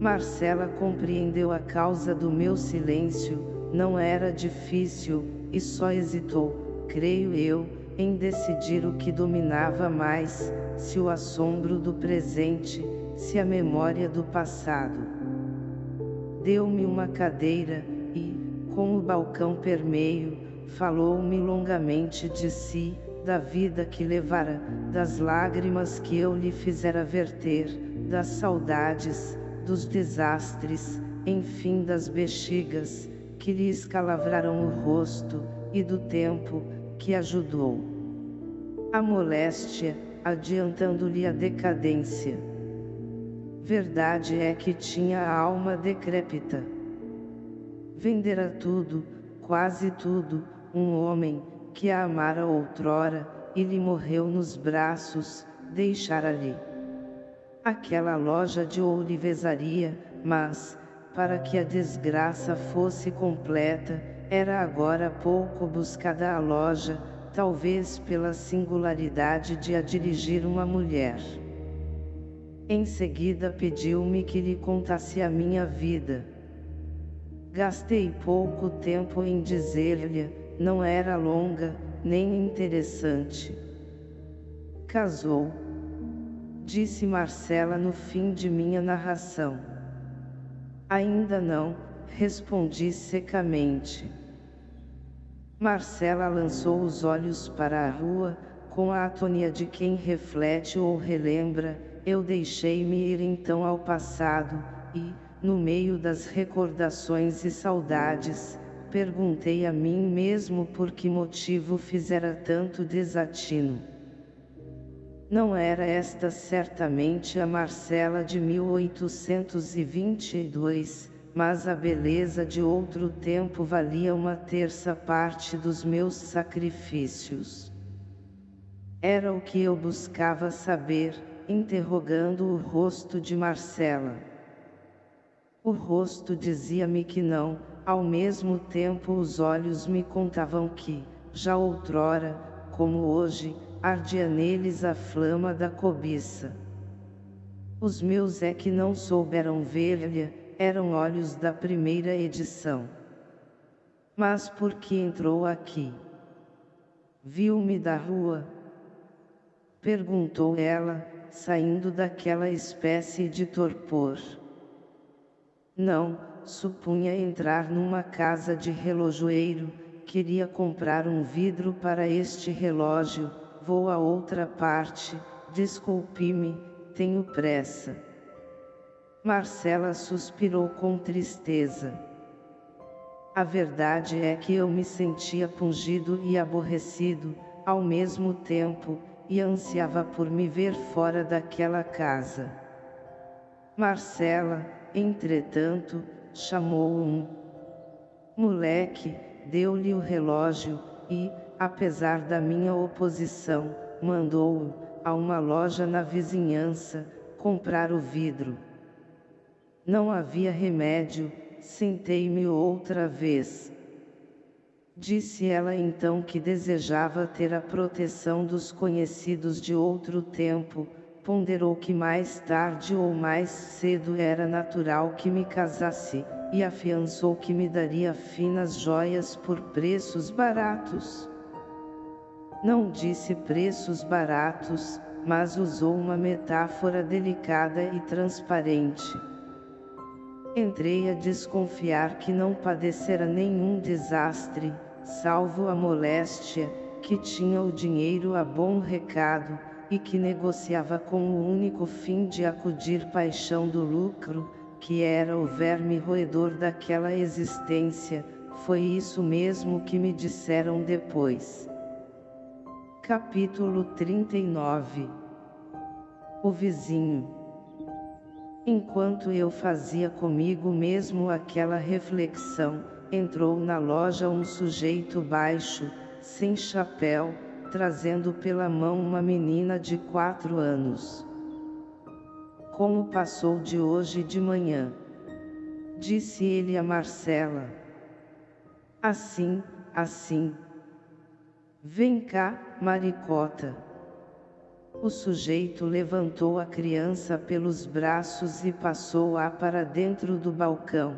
Marcela compreendeu a causa do meu silêncio, não era difícil, e só hesitou, creio eu, em decidir o que dominava mais, se o assombro do presente, se a memória do passado. Deu-me uma cadeira, e, com o balcão permeio, falou-me longamente de si, da vida que levara, das lágrimas que eu lhe fizera verter, das saudades, dos desastres, enfim das bexigas, que lhe escalavraram o rosto, e do tempo, que ajudou. A moléstia, adiantando-lhe a decadência. Verdade é que tinha a alma decrépita. Vendera tudo, quase tudo, um homem, que a amara outrora, e lhe morreu nos braços, deixara-lhe aquela loja de ourivesaria, mas, para que a desgraça fosse completa, era agora pouco buscada a loja, talvez pela singularidade de a dirigir uma mulher. Em seguida pediu-me que lhe contasse a minha vida. Gastei pouco tempo em dizer-lhe, não era longa, nem interessante. Casou. Disse Marcela no fim de minha narração. Ainda não, respondi secamente. Marcela lançou os olhos para a rua, com a atonia de quem reflete ou relembra, eu deixei-me ir então ao passado, e, no meio das recordações e saudades, perguntei a mim mesmo por que motivo fizera tanto desatino. Não era esta certamente a Marcela de 1822, mas a beleza de outro tempo valia uma terça parte dos meus sacrifícios. Era o que eu buscava saber, interrogando o rosto de Marcela. O rosto dizia-me que não, ao mesmo tempo os olhos me contavam que, já outrora, como hoje, ardia neles a flama da cobiça. Os meus é que não souberam ver-lhe, eram olhos da primeira edição. Mas por que entrou aqui? Viu-me da rua? Perguntou ela, saindo daquela espécie de torpor. Não, supunha entrar numa casa de relojoeiro, queria comprar um vidro para este relógio, vou a outra parte, desculpe-me, tenho pressa. Marcela suspirou com tristeza. A verdade é que eu me sentia pungido e aborrecido, ao mesmo tempo, e ansiava por me ver fora daquela casa. Marcela, entretanto, chamou um moleque, deu-lhe o relógio, e, apesar da minha oposição, mandou-o, a uma loja na vizinhança, comprar o vidro. Não havia remédio, sentei-me outra vez. Disse ela então que desejava ter a proteção dos conhecidos de outro tempo, ponderou que mais tarde ou mais cedo era natural que me casasse, e afiançou que me daria finas joias por preços baratos. Não disse preços baratos, mas usou uma metáfora delicada e transparente. Entrei a desconfiar que não padecera nenhum desastre, salvo a moléstia, que tinha o dinheiro a bom recado, e que negociava com o único fim de acudir paixão do lucro, que era o verme roedor daquela existência, foi isso mesmo que me disseram depois. Capítulo 39 O vizinho Enquanto eu fazia comigo mesmo aquela reflexão, entrou na loja um sujeito baixo, sem chapéu, trazendo pela mão uma menina de quatro anos. Como passou de hoje de manhã? Disse ele a Marcela. Assim, assim. Vem cá, maricota. O sujeito levantou a criança pelos braços e passou-a para dentro do balcão.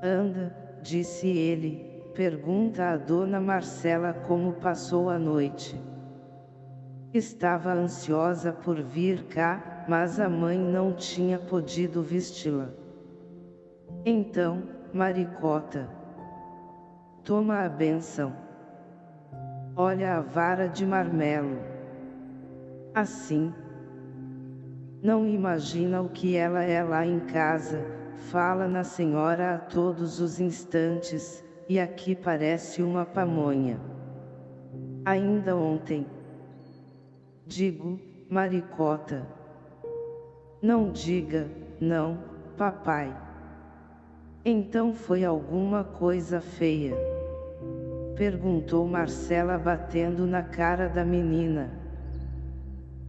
Anda, disse ele, pergunta a dona Marcela como passou a noite. Estava ansiosa por vir cá, mas a mãe não tinha podido vesti-la. Então, maricota, toma a benção. Olha a vara de marmelo. Assim, não imagina o que ela é lá em casa, fala na senhora a todos os instantes, e aqui parece uma pamonha. Ainda ontem. Digo, maricota. Não diga, não, papai. Então foi alguma coisa feia? Perguntou Marcela batendo na cara da menina.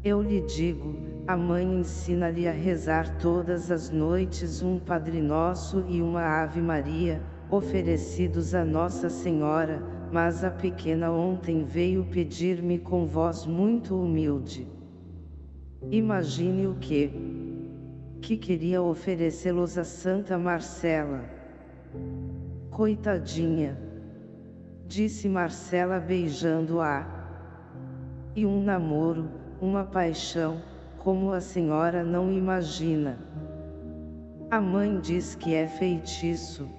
Eu lhe digo, a mãe ensina-lhe a rezar todas as noites um Padre Nosso e uma Ave Maria, oferecidos a Nossa Senhora, mas a pequena ontem veio pedir-me com voz muito humilde. Imagine o que? Que queria oferecê-los a Santa Marcela. Coitadinha! Disse Marcela beijando-a. E um namoro, uma paixão, como a senhora não imagina. A mãe diz que é feitiço.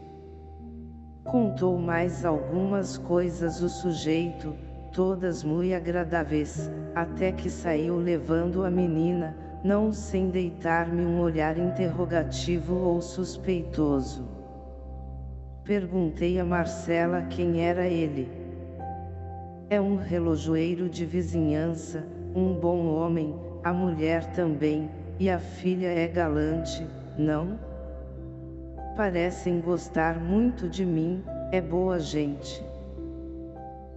Contou mais algumas coisas o sujeito, todas muito agradáveis, até que saiu levando a menina, não sem deitar-me um olhar interrogativo ou suspeitoso. Perguntei a Marcela quem era ele. É um relojoeiro de vizinhança, um bom homem, a mulher também, e a filha é galante, não? parecem gostar muito de mim, é boa gente.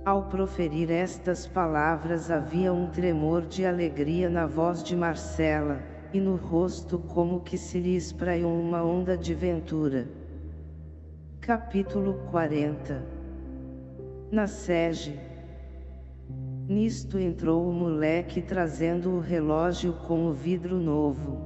Ao proferir estas palavras havia um tremor de alegria na voz de Marcela, e no rosto como que se lhe espraiou uma onda de ventura. Capítulo 40 Na sege Nisto entrou o moleque trazendo o relógio com o vidro novo.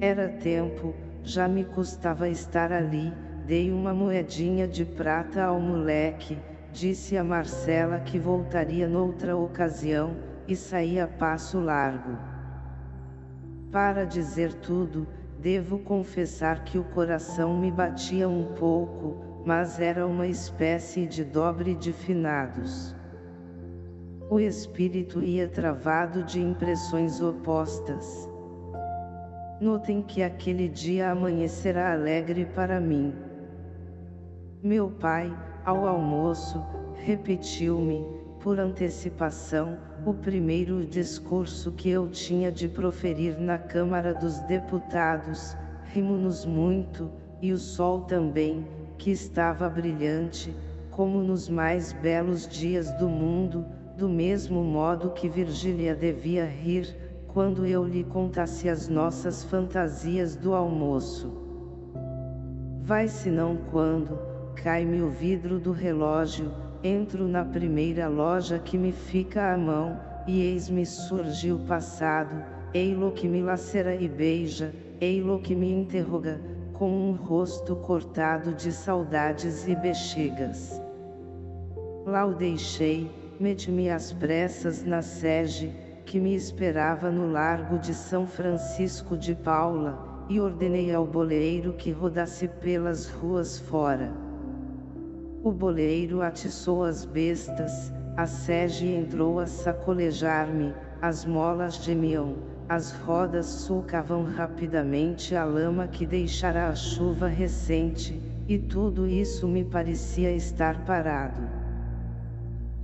Era tempo, já me custava estar ali, dei uma moedinha de prata ao moleque, disse a Marcela que voltaria noutra ocasião, e saí a passo largo. Para dizer tudo, devo confessar que o coração me batia um pouco, mas era uma espécie de dobre de finados. O espírito ia travado de impressões opostas. Notem que aquele dia amanhecerá alegre para mim. Meu pai, ao almoço, repetiu-me, por antecipação, o primeiro discurso que eu tinha de proferir na Câmara dos Deputados, rimo-nos muito, e o sol também, que estava brilhante, como nos mais belos dias do mundo, do mesmo modo que Virgília devia rir, quando eu lhe contasse as nossas fantasias do almoço. Vai senão quando, cai-me o vidro do relógio, entro na primeira loja que me fica à mão, e eis-me surge o passado, ei-lo que me lacera e beija, ei-lo que me interroga, com um rosto cortado de saudades e bexigas. Lá o deixei, meti-me às pressas na sege, que me esperava no largo de São Francisco de Paula, e ordenei ao boleiro que rodasse pelas ruas fora. O boleiro atiçou as bestas, a sege entrou a sacolejar-me, as molas gemiam, as rodas sulcavam rapidamente a lama que deixara a chuva recente, e tudo isso me parecia estar parado.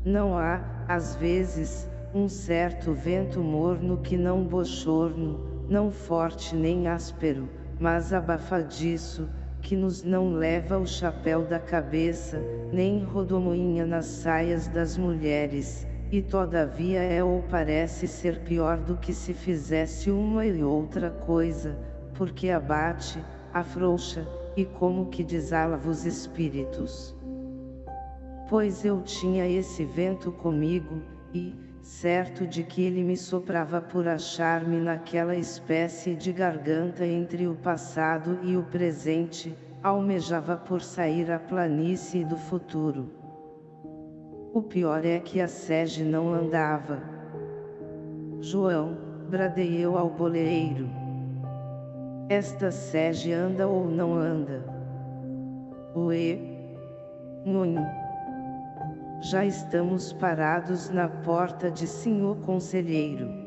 Não há, às vezes, um certo vento morno que não bochorno, não forte nem áspero, mas abafadiço, que nos não leva o chapéu da cabeça, nem rodomoinha nas saias das mulheres, e todavia é ou parece ser pior do que se fizesse uma e outra coisa, porque abate, afrouxa, e como que desala os espíritos. Pois eu tinha esse vento comigo, e, certo de que ele me soprava por achar-me naquela espécie de garganta entre o passado e o presente, almejava por sair à planície do futuro. O pior é que a sege não andava. João, bradei eu ao boleeiro. Esta sege anda ou não anda? Ué? Nhonho. Já estamos parados na porta de senhor conselheiro.